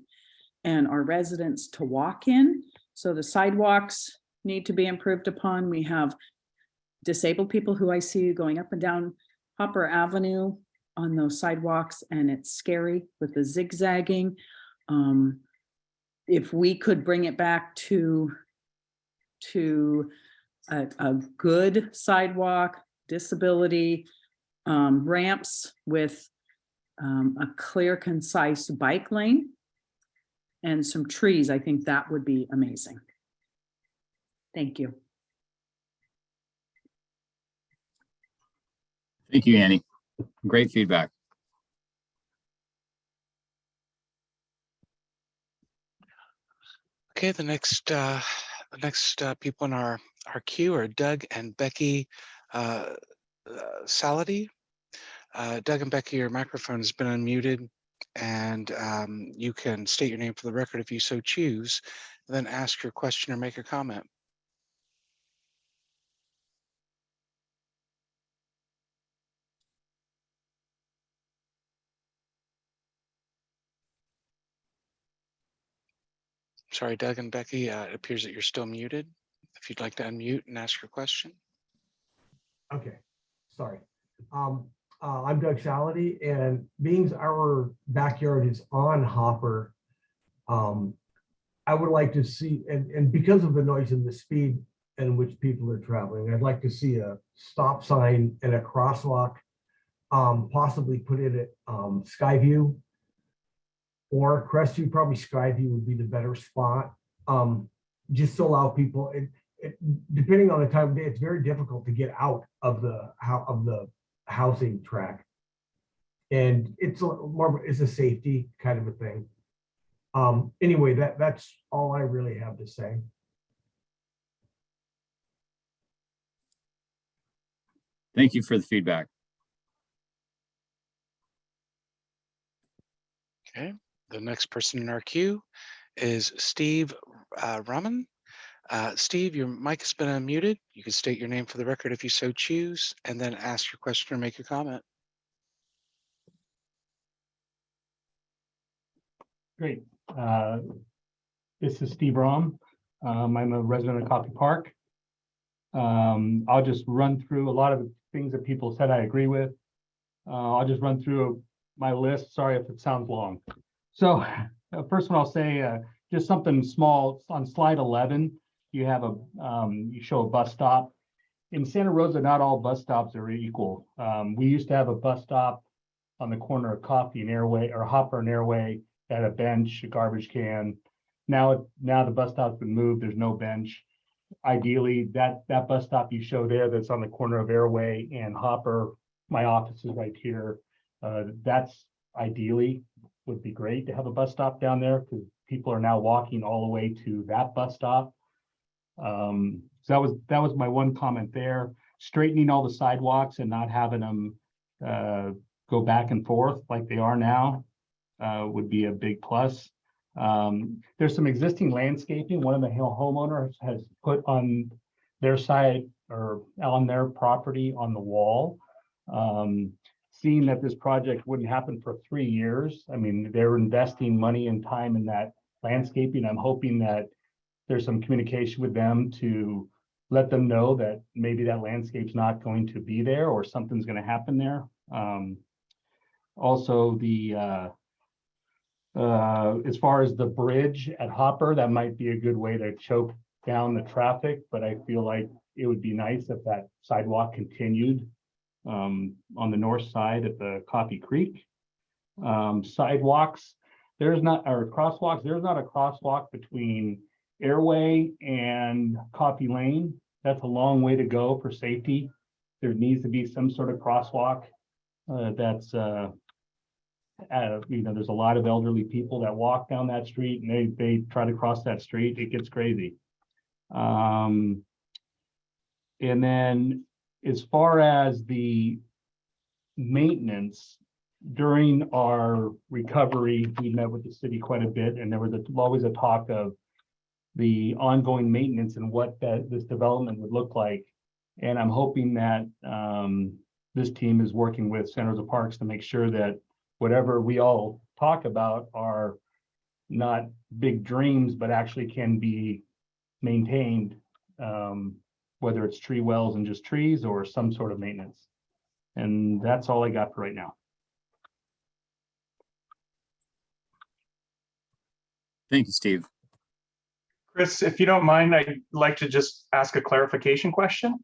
and our residents to walk in. So the sidewalks need to be improved upon. We have disabled people who I see going up and down Hopper Avenue on those sidewalks and it's scary with the zigzagging. Um, if we could bring it back to, to a, a good sidewalk, disability, um, ramps with um, a clear, concise bike lane and some trees, I think that would be amazing. Thank you. Thank you, Annie. Great feedback. Okay, the next uh, the next uh, people in our our queue are Doug and Becky uh, uh, Salady. Uh, Doug and Becky, your microphone has been unmuted and um, you can state your name for the record if you so choose, then ask your question or make a comment. Sorry, Doug and Becky, uh, it appears that you're still muted. If you'd like to unmute and ask your question. Okay, sorry. Um, uh, I'm Doug Salady and being our backyard is on Hopper, um, I would like to see, and, and because of the noise and the speed in which people are traveling, I'd like to see a stop sign and a crosswalk, um, possibly put in at um, Skyview or Crestview, probably Skyview would be the better spot. Um, just to allow people, it, it, depending on the time of day, it's very difficult to get out of the how of the housing track. And it's a more it's a safety kind of a thing. Um, anyway, that that's all I really have to say. Thank you for the feedback. Okay, the next person in our queue is Steve uh, Raman. Uh, Steve, your mic has been unmuted. You can state your name for the record if you so choose, and then ask your question or make your comment. Great. Uh, This is Steve Rom. Um, I'm a resident of Coffey Park. Um, I'll just run through a lot of things that people said I agree with. Uh, I'll just run through my list. Sorry if it sounds long. So uh, first one I'll say, uh, just something small on slide 11, you have a, um, you show a bus stop. In Santa Rosa, not all bus stops are equal. Um, we used to have a bus stop on the corner of Coffey and Airway or Hopper and Airway at a bench, a garbage can. Now, now the bus stop's been moved, there's no bench. Ideally, that, that bus stop you show there that's on the corner of Airway and Hopper, my office is right here. Uh, that's ideally would be great to have a bus stop down there because people are now walking all the way to that bus stop. Um, so that was, that was my one comment there. Straightening all the sidewalks and not having them uh, go back and forth like they are now uh, would be a big plus. Um, there's some existing landscaping. One of the hill homeowners has put on their side or on their property on the wall. Um, seeing that this project wouldn't happen for three years, I mean, they're investing money and time in that landscaping. I'm hoping that there's some communication with them to let them know that maybe that landscape's not going to be there or something's gonna happen there. Um, also, the uh, uh, as far as the bridge at Hopper, that might be a good way to choke down the traffic, but I feel like it would be nice if that sidewalk continued um, on the north side at the Coffee Creek. Um, sidewalks, there's not, or crosswalks, there's not a crosswalk between Airway and Coffey Lane. That's a long way to go for safety. There needs to be some sort of crosswalk uh, that's uh, uh, you know, there's a lot of elderly people that walk down that street and they, they try to cross that street. It gets crazy. Um, and then as far as the maintenance during our recovery, we met with the city quite a bit and there was a- always a talk of the ongoing maintenance and what that this development would look like. And I'm hoping that um, this team is working with San Rosa Parks to make sure that whatever we all talk about are not big dreams, but actually can be maintained. Um, whether it's tree wells and just trees or some sort of maintenance. And that's all I got for right now. Thank you, Steve. Chris, if you don't mind, I'd like to just ask a clarification question.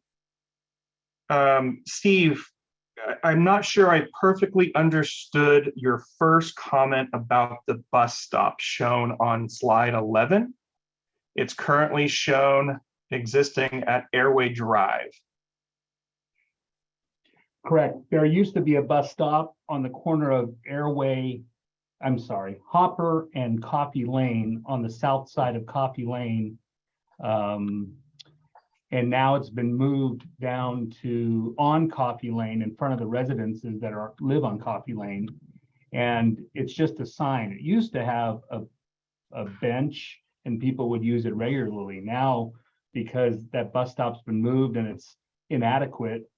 Um, Steve, I'm not sure I perfectly understood your first comment about the bus stop shown on slide 11. It's currently shown existing at Airway Drive. Correct. There used to be a bus stop on the corner of Airway, I'm sorry, Hopper and Coffey Lane on the south side of Coffey Lane. Um, and now it's been moved down to on Coffey Lane in front of the residences that are, live on Coffey Lane. And it's just a sign. It used to have a, a bench and people would use it regularly. Now, because that bus stop's been moved and it's inadequate,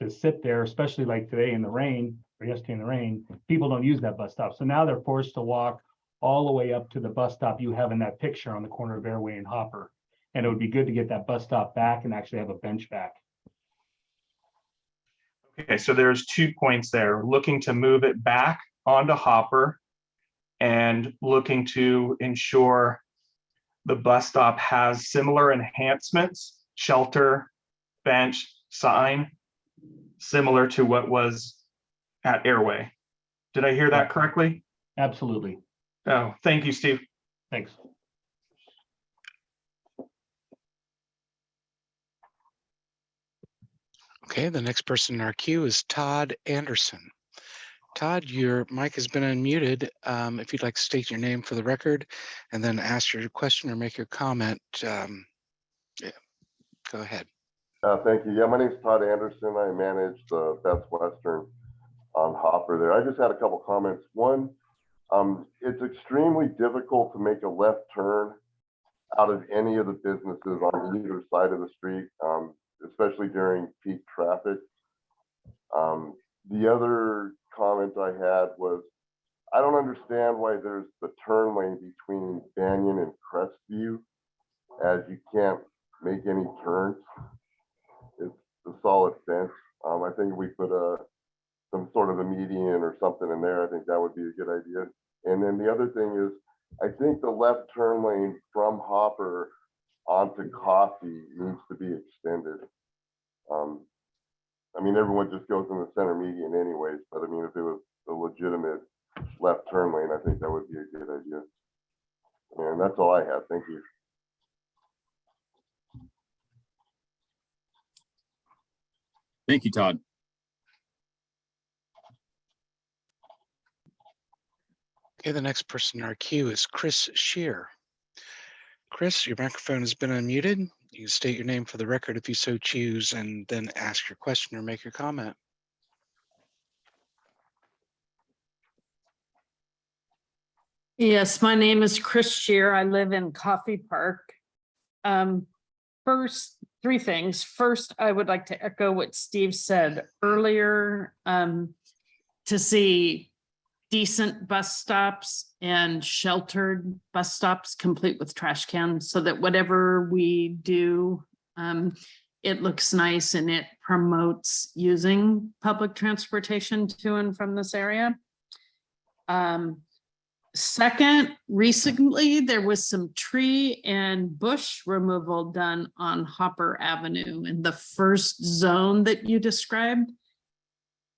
to sit there, especially like today in the rain, or yesterday in the rain, people don't use that bus stop. So now they're forced to walk all the way up to the bus stop you have in that picture on the corner of Airway and Hopper. And it would be good to get that bus stop back and actually have a bench back. Okay, so there's two points there, looking to move it back onto Hopper and looking to ensure the bus stop has similar enhancements, shelter, bench, sign, similar to what was at Airway. Did I hear that correctly? Absolutely. Oh, thank you, Steve. Thanks. Okay, the next person in our queue is Todd Anderson. Todd, your mic has been unmuted. Um, if you'd like to state your name for the record and then ask your question or make your comment, um, yeah, go ahead. Uh, thank you. Yeah, my name's Todd Anderson. I manage the Best Western on Hopper there. I just had a couple comments. One, um, it's extremely difficult to make a left turn out of any of the businesses on either side of the street, um, especially during peak traffic. Um, the other comment I had was, I don't understand why there's the turn lane between Banyan and Crestview, as you can't make any turns it's a solid fence. Um, I think we put a, some sort of a median or something in there, I think that would be a good idea. And then the other thing is, I think the left turn lane from Hopper onto Coffey needs to be extended. Um, I mean, everyone just goes in the center median anyways, but I mean, if it was a legitimate left turn lane, I think that would be a good idea. And that's all I have. Thank you. Thank you, Todd. Okay, the next person in our queue is Chris Shear. Chris, your microphone has been unmuted. You can state your name for the record if you so choose and then ask your question or make your comment. Yes, my name is Chris Shear. I live in Coffey Park. Um, first, three things. First, I would like to echo what Steve said earlier. Um, to see decent bus stops and sheltered bus stops complete with trash cans so that whatever we do, um, it looks nice and it promotes using public transportation to and from this area. Um, Second, recently, there was some tree and bush removal done on Hopper Avenue in the first zone that you described.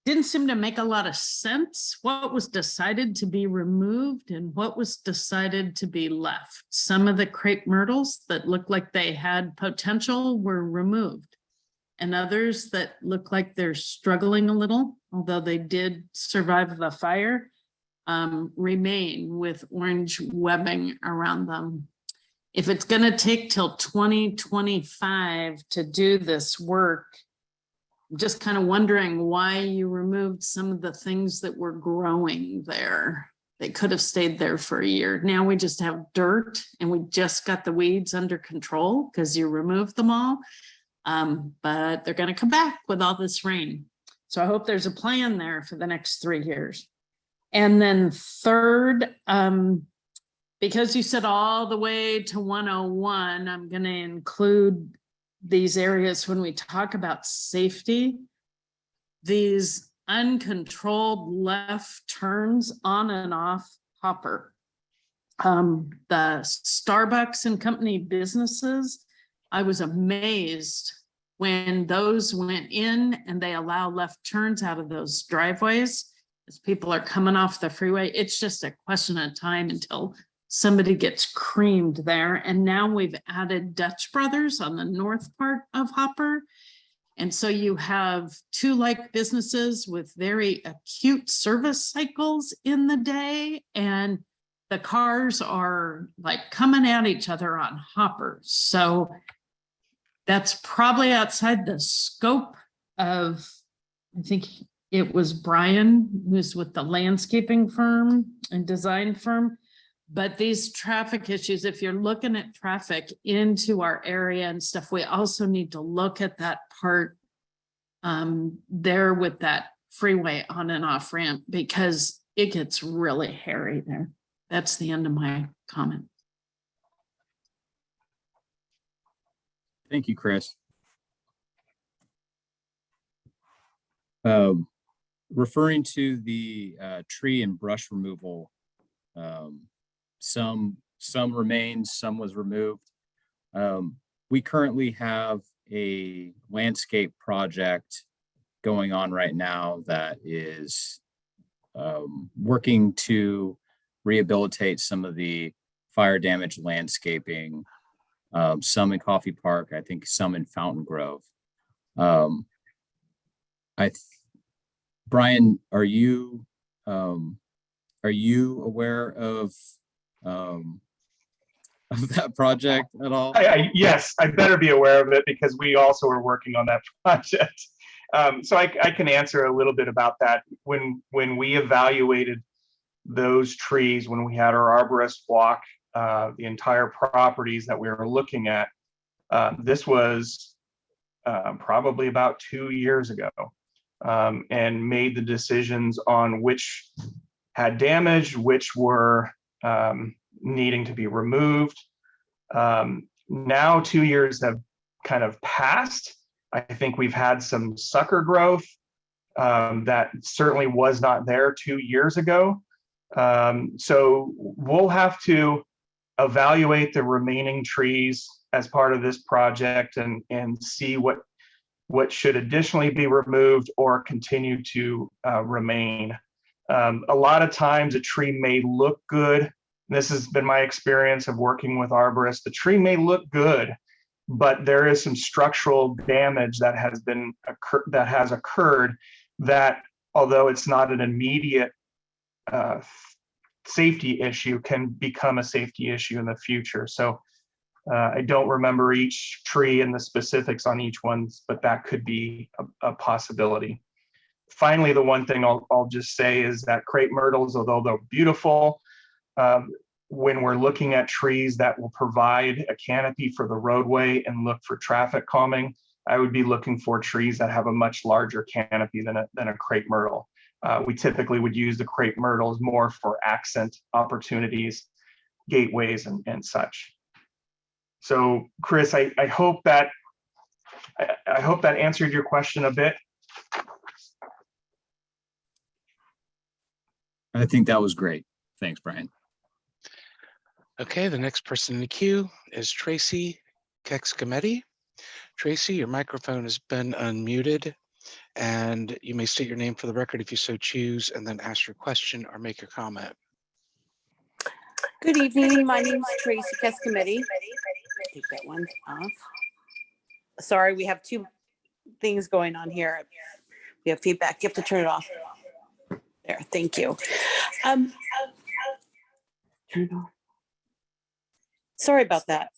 Didn't seem to make a lot of sense what was decided to be removed and what was decided to be left. Some of the crepe myrtles that looked like they had potential were removed. And others that look like they're struggling a little, although they did survive the fire um, remain with orange webbing around them. If it's gonna take till twenty twenty-five to do this work, just kind of wondering why you removed some of the things that were growing there. They could have stayed there for a year. Now we just have dirt and we just got the weeds under control because you removed them all. Um, but they're gonna come back with all this rain. So I hope there's a plan there for the next three years. And then third, um, because you said all the way to 101, I'm going to include these areas when we talk about safety. These uncontrolled left turns on and off Hopper. Um, the Starbucks and company businesses, I was amazed when those went in and they allow left turns out of those driveways as people are coming off the freeway, it's just a question of time until somebody gets creamed there. And now we've added Dutch Brothers on the north part of Hopper. And so you have two like businesses with very acute service cycles in the day and the cars are like coming at each other on Hopper. So that's probably outside the scope of, I think it was Brian, who's with the landscaping firm and design firm. But these traffic issues, if you're looking at traffic into our area and stuff, we also need to look at that part um, there with that freeway on and off ramp because it gets really hairy there. That's the end of my comment. Thank you, Chris. Um, referring to the uh, tree and brush removal, um, some some remains, some was removed. Um, we currently have a landscape project going on right now that is um, working to rehabilitate some of the fire damaged landscaping, um, some in Coffey Park, I think some in Fountain Grove. Um, I Brian, are you um, are you aware of um, of that project at all? I, I, yes, I better be aware of it because we also are working on that project. Um, so I, I can answer a little bit about that. When when we evaluated those trees, when we had our arborist walk uh, the entire properties that we were looking at, uh, this was uh, probably about two years ago um, and made the decisions on which had damage, which were um, needing to be removed. Um, now two years have kind of passed. I think we've had some sucker growth um, that certainly was not there two years ago. Um, so we'll have to evaluate the remaining trees as part of this project and, and see what what should additionally be removed or continue to uh, remain. Um, a lot of times a tree may look good. This has been my experience of working with arborists. The tree may look good, but there is some structural damage that has been occur that has occurred that although it's not an immediate uh, safety issue can become a safety issue in the future. So Uh, I don't remember each tree and the specifics on each one, but that could be a, a possibility. Finally, the one thing I'll, I'll just say is that crepe myrtles, although they're beautiful, um, when we're looking at trees that will provide a canopy for the roadway and look for traffic calming, I would be looking for trees that have a much larger canopy than a, than a crepe myrtle. Uh, we typically would use the crepe myrtles more for accent opportunities, gateways and, and such. So Chris, I, I hope that, I, I hope that answered your question a bit. I think that was great. Thanks, Brian. Okay, the next person in the queue is Tracy Kexcometti. Tracy, your microphone has been unmuted and you may state your name for the record if you so choose and then ask your question or make your comment. Good evening. My name is Tracy Kescommittee. Take that one off. Sorry, we have two things going on here. We have feedback. You have to turn it off. There, thank you. Um. Sorry about that.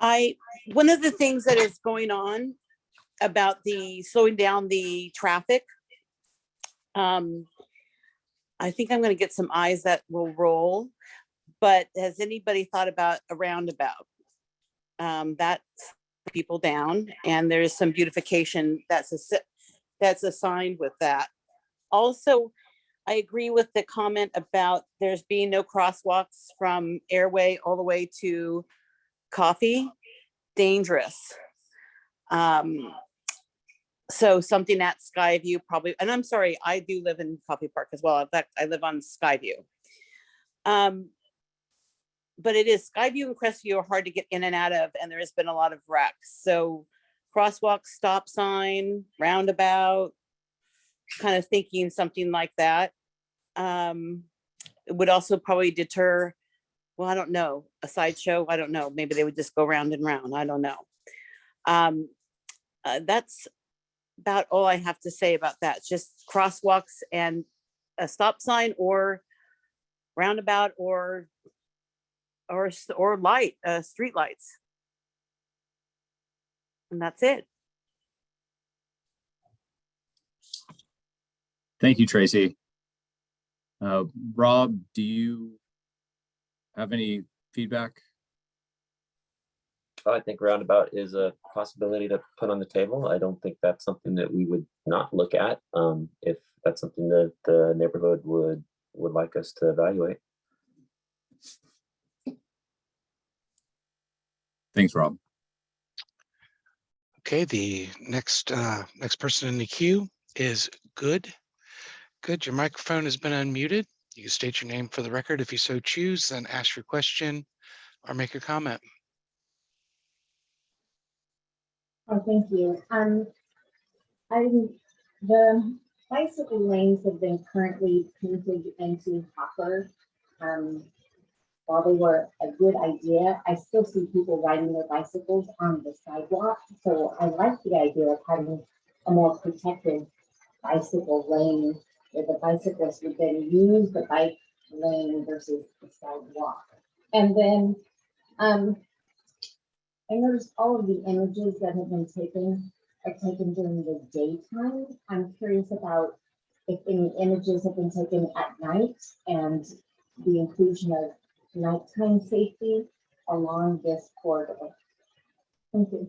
I, one of the things that is going on about the slowing down the traffic. Um, I think I'm gonna get some eyes that will roll, but has anybody thought about a roundabout? Um, that's people down and there's some beautification that's a, that's assigned with that. Also, I agree with the comment about there's being no crosswalks from Airway all the way to Coffey. Dangerous. Um, so something at Skyview probably, and I'm sorry, I do live in Coffey Park as well. In fact, I live on Skyview. Um, but it is Skyview and Crestview are hard to get in and out of, and there has been a lot of wrecks. So crosswalk, stop sign, roundabout, kind of thinking something like that. Um, it would also probably deter, well, I don't know, a sideshow, I don't know. Maybe they would just go round and round, I don't know. Um, uh, that's about all I have to say about that. Just crosswalks and a stop sign or roundabout or or or light, uh, street lights. And that's it. Thank you, Tracy. Uh, Rob, do you have any feedback? I think roundabout is a possibility to put on the table. I don't think that's something that we would not look at. Um, if that's something that the neighborhood would, would like us to evaluate. Thanks, Rob. Okay, the next, uh, next person in the queue is Good. Good, your microphone has been unmuted. You can state your name for the record if you so choose, then ask your question or make a comment. Oh, thank you. Um, I, the bicycle lanes have been currently painted into Hopper. Um, while they were a good idea, I still see people riding their bicycles on the sidewalk. So I like the idea of having a more protected bicycle lane where the bicyclists would then use the bike lane versus the sidewalk. And then, um, I noticed all of the images that have been taken are taken during the daytime. I'm curious about if any images have been taken at night and the inclusion of nighttime safety along this corridor. Thank you.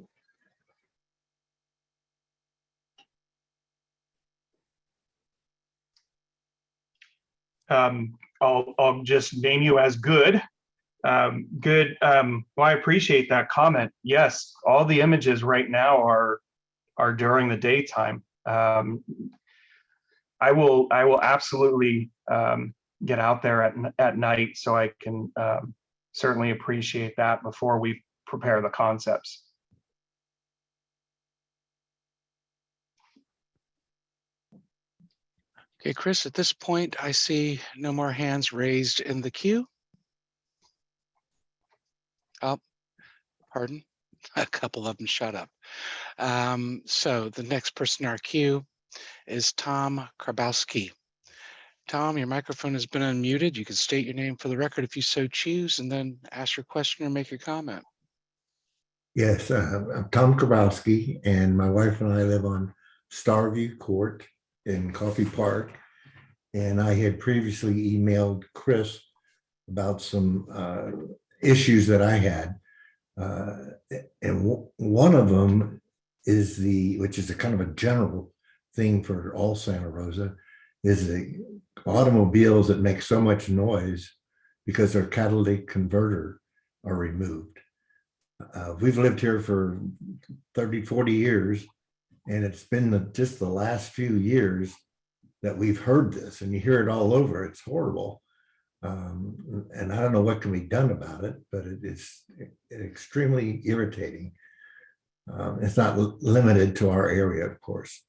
Um, I'll, I'll just name you as good. Um, good. Um, well, I appreciate that comment. Yes, all the images right now are are during the daytime. Um, I will I will absolutely um, get out there at at night so I can um, certainly appreciate that before we prepare the concepts. Okay, Chris, at this point, I see no more hands raised in the queue. Oh, pardon, a couple of them shut up. Um, so the next person in our queue is Tom Karbowski. Tom, your microphone has been unmuted. You can state your name for the record if you so choose, and then ask your question or make your comment. Yes, uh, I'm Tom Grabowski and my wife and I live on Starview Court in Coffey Park. And I had previously emailed Chris about some uh, issues that I had. Uh, And one of them is the, which is a kind of a general thing for all Santa Rosa, is the automobiles that make so much noise because their catalytic converter are removed. Uh, we've lived here for 30, 40 years. And it's been the, just the last few years that we've heard this and you hear it all over. It's horrible. Um, and I don't know what can be done about it, but it is extremely irritating. Um, it's not limited to our area, of course.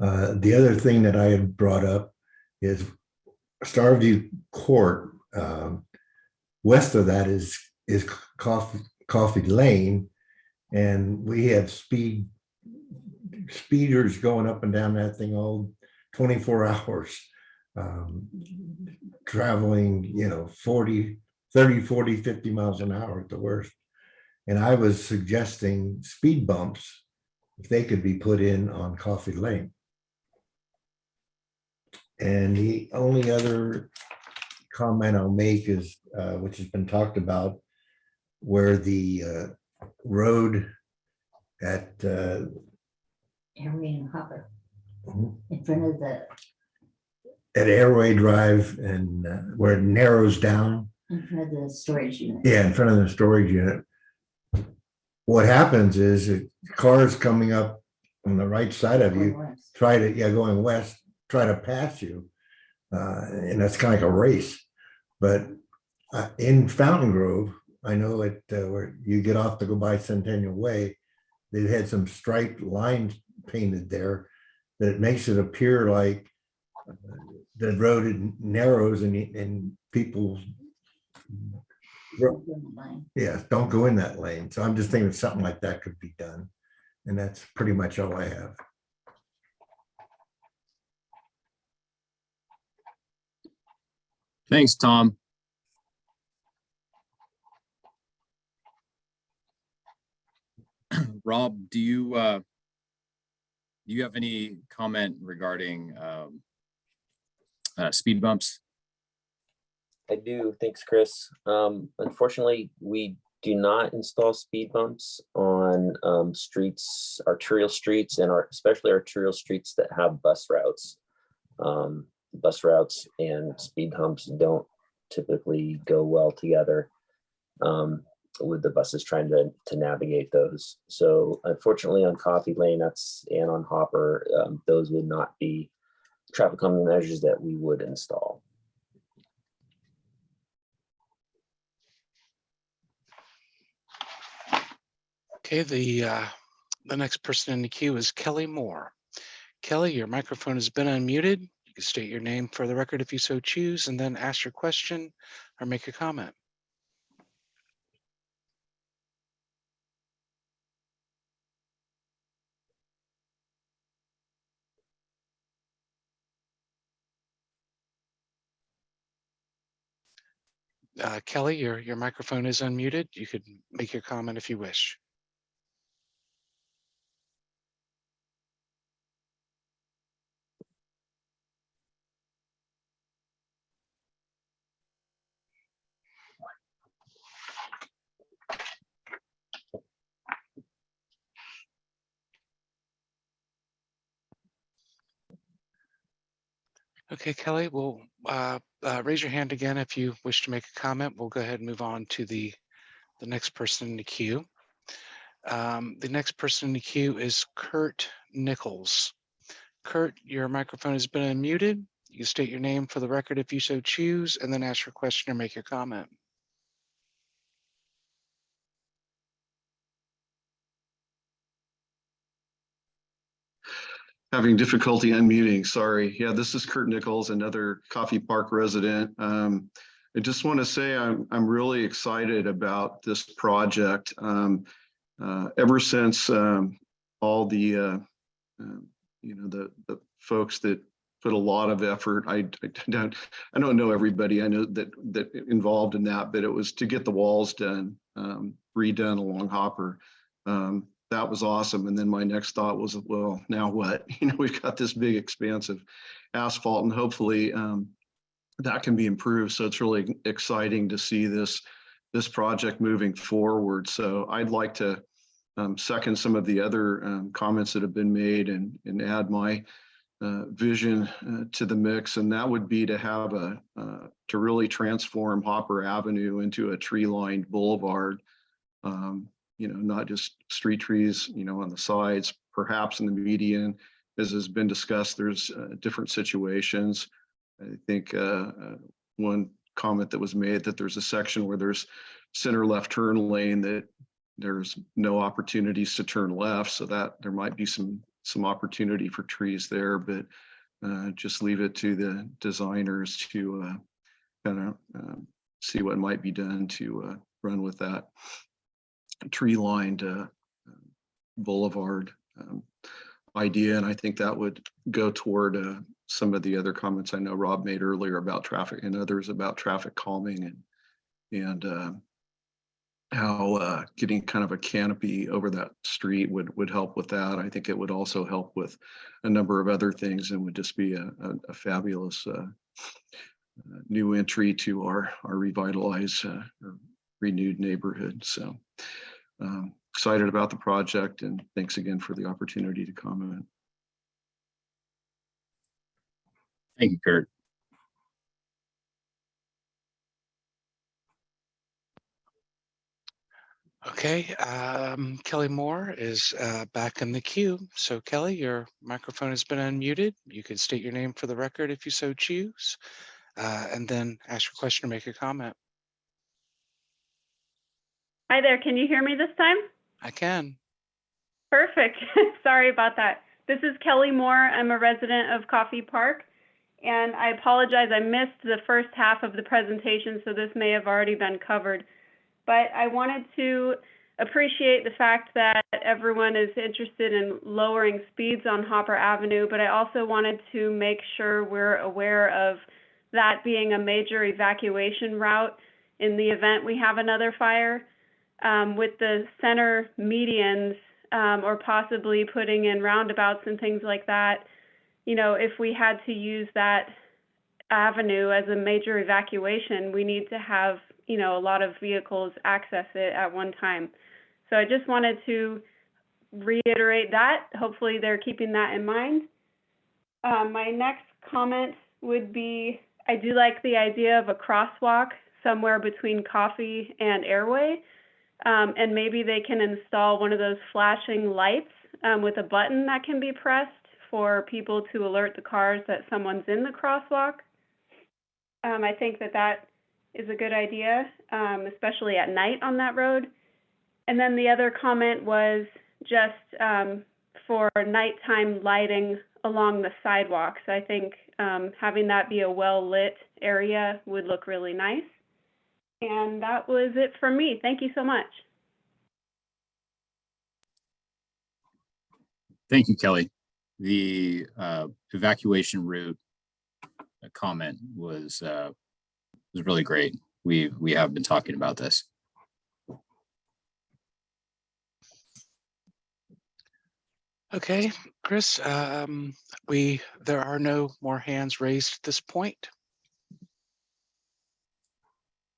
Uh, the other thing that I had brought up is Starview Court. Um, west of that is is Coffey Coffey Lane, and we have speed speeders going up and down that thing all 24 hours um, traveling you know 40 30 40 50 miles an hour at the worst and i was suggesting speed bumps if they could be put in on Coffey Lane and the only other comment i'll make is uh, which has been talked about where the uh, road at uh, Henry and Hopper Mhm. in front of the, at Airway Drive and uh, where it narrows down. in front of the storage unit. Yeah, in front of the storage unit. What happens is cars coming up on the right side of Going you, west. try to, yeah, going west, try to pass you. Uh, and that's kind of like a race. But uh, in Fountain Grove, I know it, uh, where you get off to go by Centennial Way, they had some striped lines painted there that makes it appear like uh, the road narrows and, and people yeah, don't go in that lane. So I'm just thinking something like that could be done. And that's pretty much all I have. Thanks, Tom. Rob, do you, uh, do you have any comment regarding, um, uh, speed bumps? I do. Thanks, Chris. Um, unfortunately, we do not install speed bumps on um, streets, arterial streets, and our, especially arterial streets that have bus routes. Um, bus routes and speed humps don't typically go well together um, with the buses trying to, to navigate those. So unfortunately, on Coffey Lane, that's and on Hopper, um, those would not be traffic calming measures that we would install. Okay, the, uh, the next person in the queue is Kelly Moore. Kelly, your microphone has been unmuted. You can state your name for the record if you so choose, and then ask your question or make a comment. Uh, Kelly, your, your microphone is unmuted. You could make your comment if you wish. Okay, Kelly, well, uh, uh, raise your hand again if you wish to make a comment. We'll go ahead and move on to the, the next person in the queue. Um, the next person in the queue is Kurt Nichols. Kurt, your microphone has been unmuted. You can state your name for the record if you so choose, and then ask your question or make your comment. Having difficulty unmuting, sorry. Yeah, this is Kurt Nichols, another Coffey Park resident. Um, I just want to say I'm, I'm really excited about this project. Um, uh, ever since um, all the, uh, uh, you know, the, the folks that put a lot of effort. I, I don't, I don't know everybody I know that, that involved in that, but it was to get the walls done, um, redone along Hopper. Um, that was awesome. And then my next thought was, well, now what? You know, we've got this big expanse of asphalt and hopefully, um, that can be improved. So it's really exciting to see this, this project moving forward. So I'd like to, um, second some of the other, um, comments that have been made and, and add my, uh, vision uh, to the mix, and that would be to have a, uh, to really transform Hopper Avenue into a tree-lined boulevard. Um, You know, not just street trees, you know, on the sides, perhaps in the median. As has been discussed, there's uh, different situations. I think uh, uh, one comment that was made that there's a section where there's center left turn lane that there's no opportunities to turn left, so that there might be some some opportunity for trees there, but uh, just leave it to the designers to uh, kind of um, see what might be done to uh, run with that tree lined uh, boulevard um, idea. And I think that would go toward uh, some of the other comments I know Rob made earlier about traffic and others about traffic calming and and uh, how uh, getting kind of a canopy over that street would would help with that. I think it would also help with a number of other things and would just be a, a, a fabulous uh, uh, new entry to our our revitalized uh, renewed neighborhood. So um, excited about the project and thanks again for the opportunity to comment. Thank you, Kurt. Okay, um, Kelly Moore is uh, back in the queue. So Kelly, your microphone has been unmuted. You can state your name for the record if you so choose, uh, and then ask your question or make a comment. Hi there, can you hear me this time? I can. Perfect. Sorry about that. This is Kelly Moore. I'm a resident of Coffey Park. And I apologize, I missed the first half of the presentation, so this may have already been covered. But I wanted to appreciate the fact that everyone is interested in lowering speeds on Hopper Avenue, but I also wanted to make sure we're aware of that being a major evacuation route in the event we have another fire. Um, with the center medians um, or possibly putting in roundabouts and things like that, you know, if we had to use that avenue as a major evacuation, we need to have, you know, a lot of vehicles access it at one time. So I just wanted to reiterate that. Hopefully they're keeping that in mind. Um, my next comment would be, I do like the idea of a crosswalk somewhere between Coffey and airway. Um, and maybe they can install one of those flashing lights um, with a button that can be pressed for people to alert the cars that someone's in the crosswalk. Um, I think that that is a good idea, um, especially at night on that road. And then the other comment was just um, for nighttime lighting along the sidewalks. I think um, having that be a well-lit area would look really nice. And that was it from me. Thank you so much. Thank you, Kelly. The uh, evacuation route comment was uh, was really great. We we have been talking about this. Okay, Chris, um, we, there are no more hands raised at this point.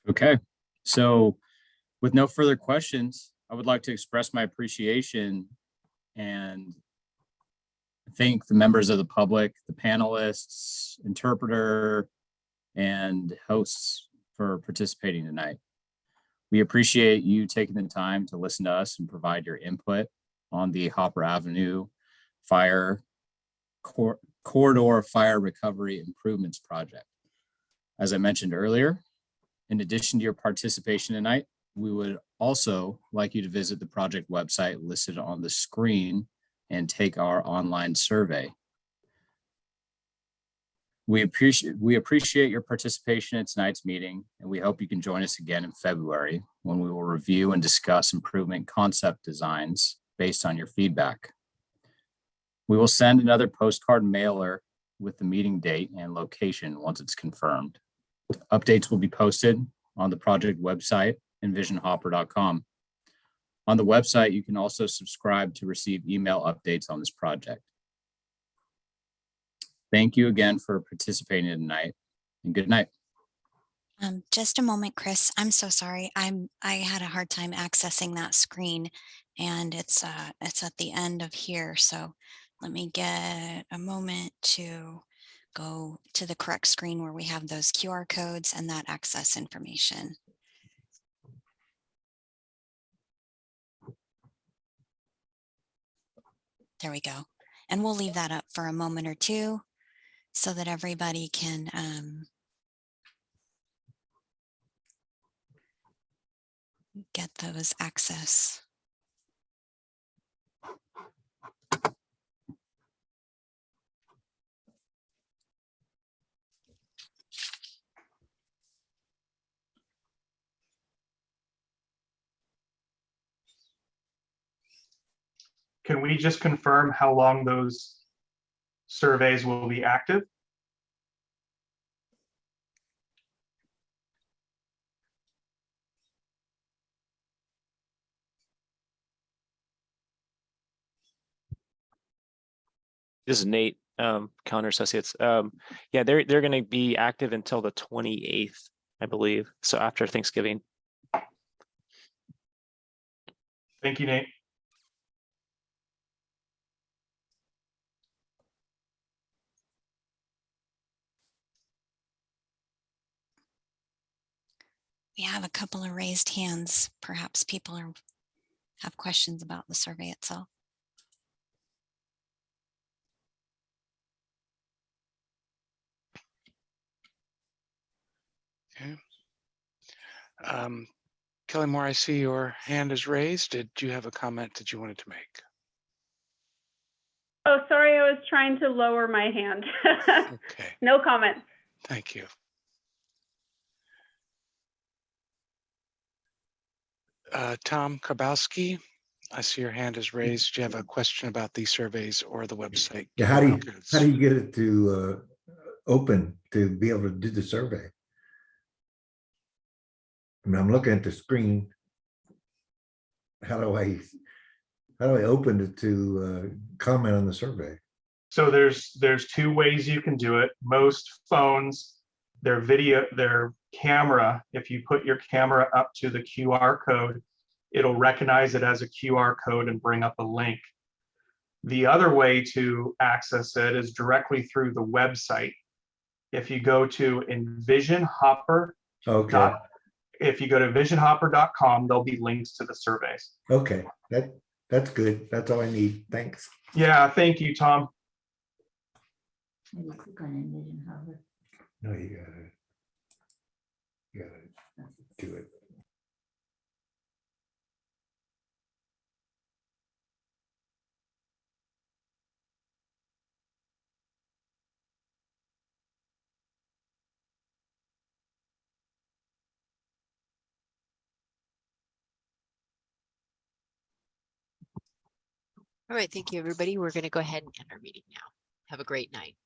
Okay, so with no further questions, I would like to express my appreciation and thank the members of the public, the panelists, interpreter, and hosts for participating tonight. We appreciate you taking the time to listen to us and provide your input on the Hopper Avenue Fire Cor Corridor Fire Recovery Improvements Project. As I mentioned earlier, in addition to your participation tonight, we would also like you to visit the project website listed on the screen and take our online survey. We appreciate we appreciate your participation in tonight's meeting, and we hope you can join us again in February when we will review and discuss improvement concept designs based on your feedback. We will send another postcard mailer with the meeting date and location once it's confirmed. Updates will be posted on the project website, envisionhopper.com. On the website, you can also subscribe to receive email updates on this project. Thank you again for participating tonight and good night. Um, just a moment, Chris. I'm so sorry. I'm, I had a hard time accessing that screen and it's, uh, it's at the end of here. So let me get a moment to go to the correct screen where we have those QR codes and that access information. There we go. And we'll leave that up for a moment or two so that everybody can, um, get those access. Can we just confirm how long those surveys will be active? This is Nate, um, Callander Associates. Um, yeah, they're, they're gonna be active until the twenty-eighth, I believe. So after Thanksgiving. Thank you, Nate. We have a couple of raised hands. Perhaps people are, have questions about the survey itself. Okay. Um, Kelly Moore, I see your hand is raised. Did you have a comment that you wanted to make? Oh, sorry, I was trying to lower my hand. Okay, No comment. thank you. Uh, Tom Karbowski, I see your hand is raised. Do you have a question about these surveys or the website? Yeah, how do you, how do you get it to uh, open to be able to do the survey? I mean, I'm looking at the screen. How do I, how do I open it to uh, comment on the survey? So there's, there's two ways you can do it. Most phones, their video, their camera, if you put your camera up to the QR code, it'll recognize it as a QR code and bring up a link. The other way to access it is directly through the website. If you go to Envision Hopper, Okay, if you go to visionhopper.com, there'll be links to the surveys. okay, that, that's good. That's all I need. Thanks. Yeah, thank you, Tom. No, you got it. You got to do it. All right, thank you, everybody. We're going to go ahead and end our meeting now. Have a great night.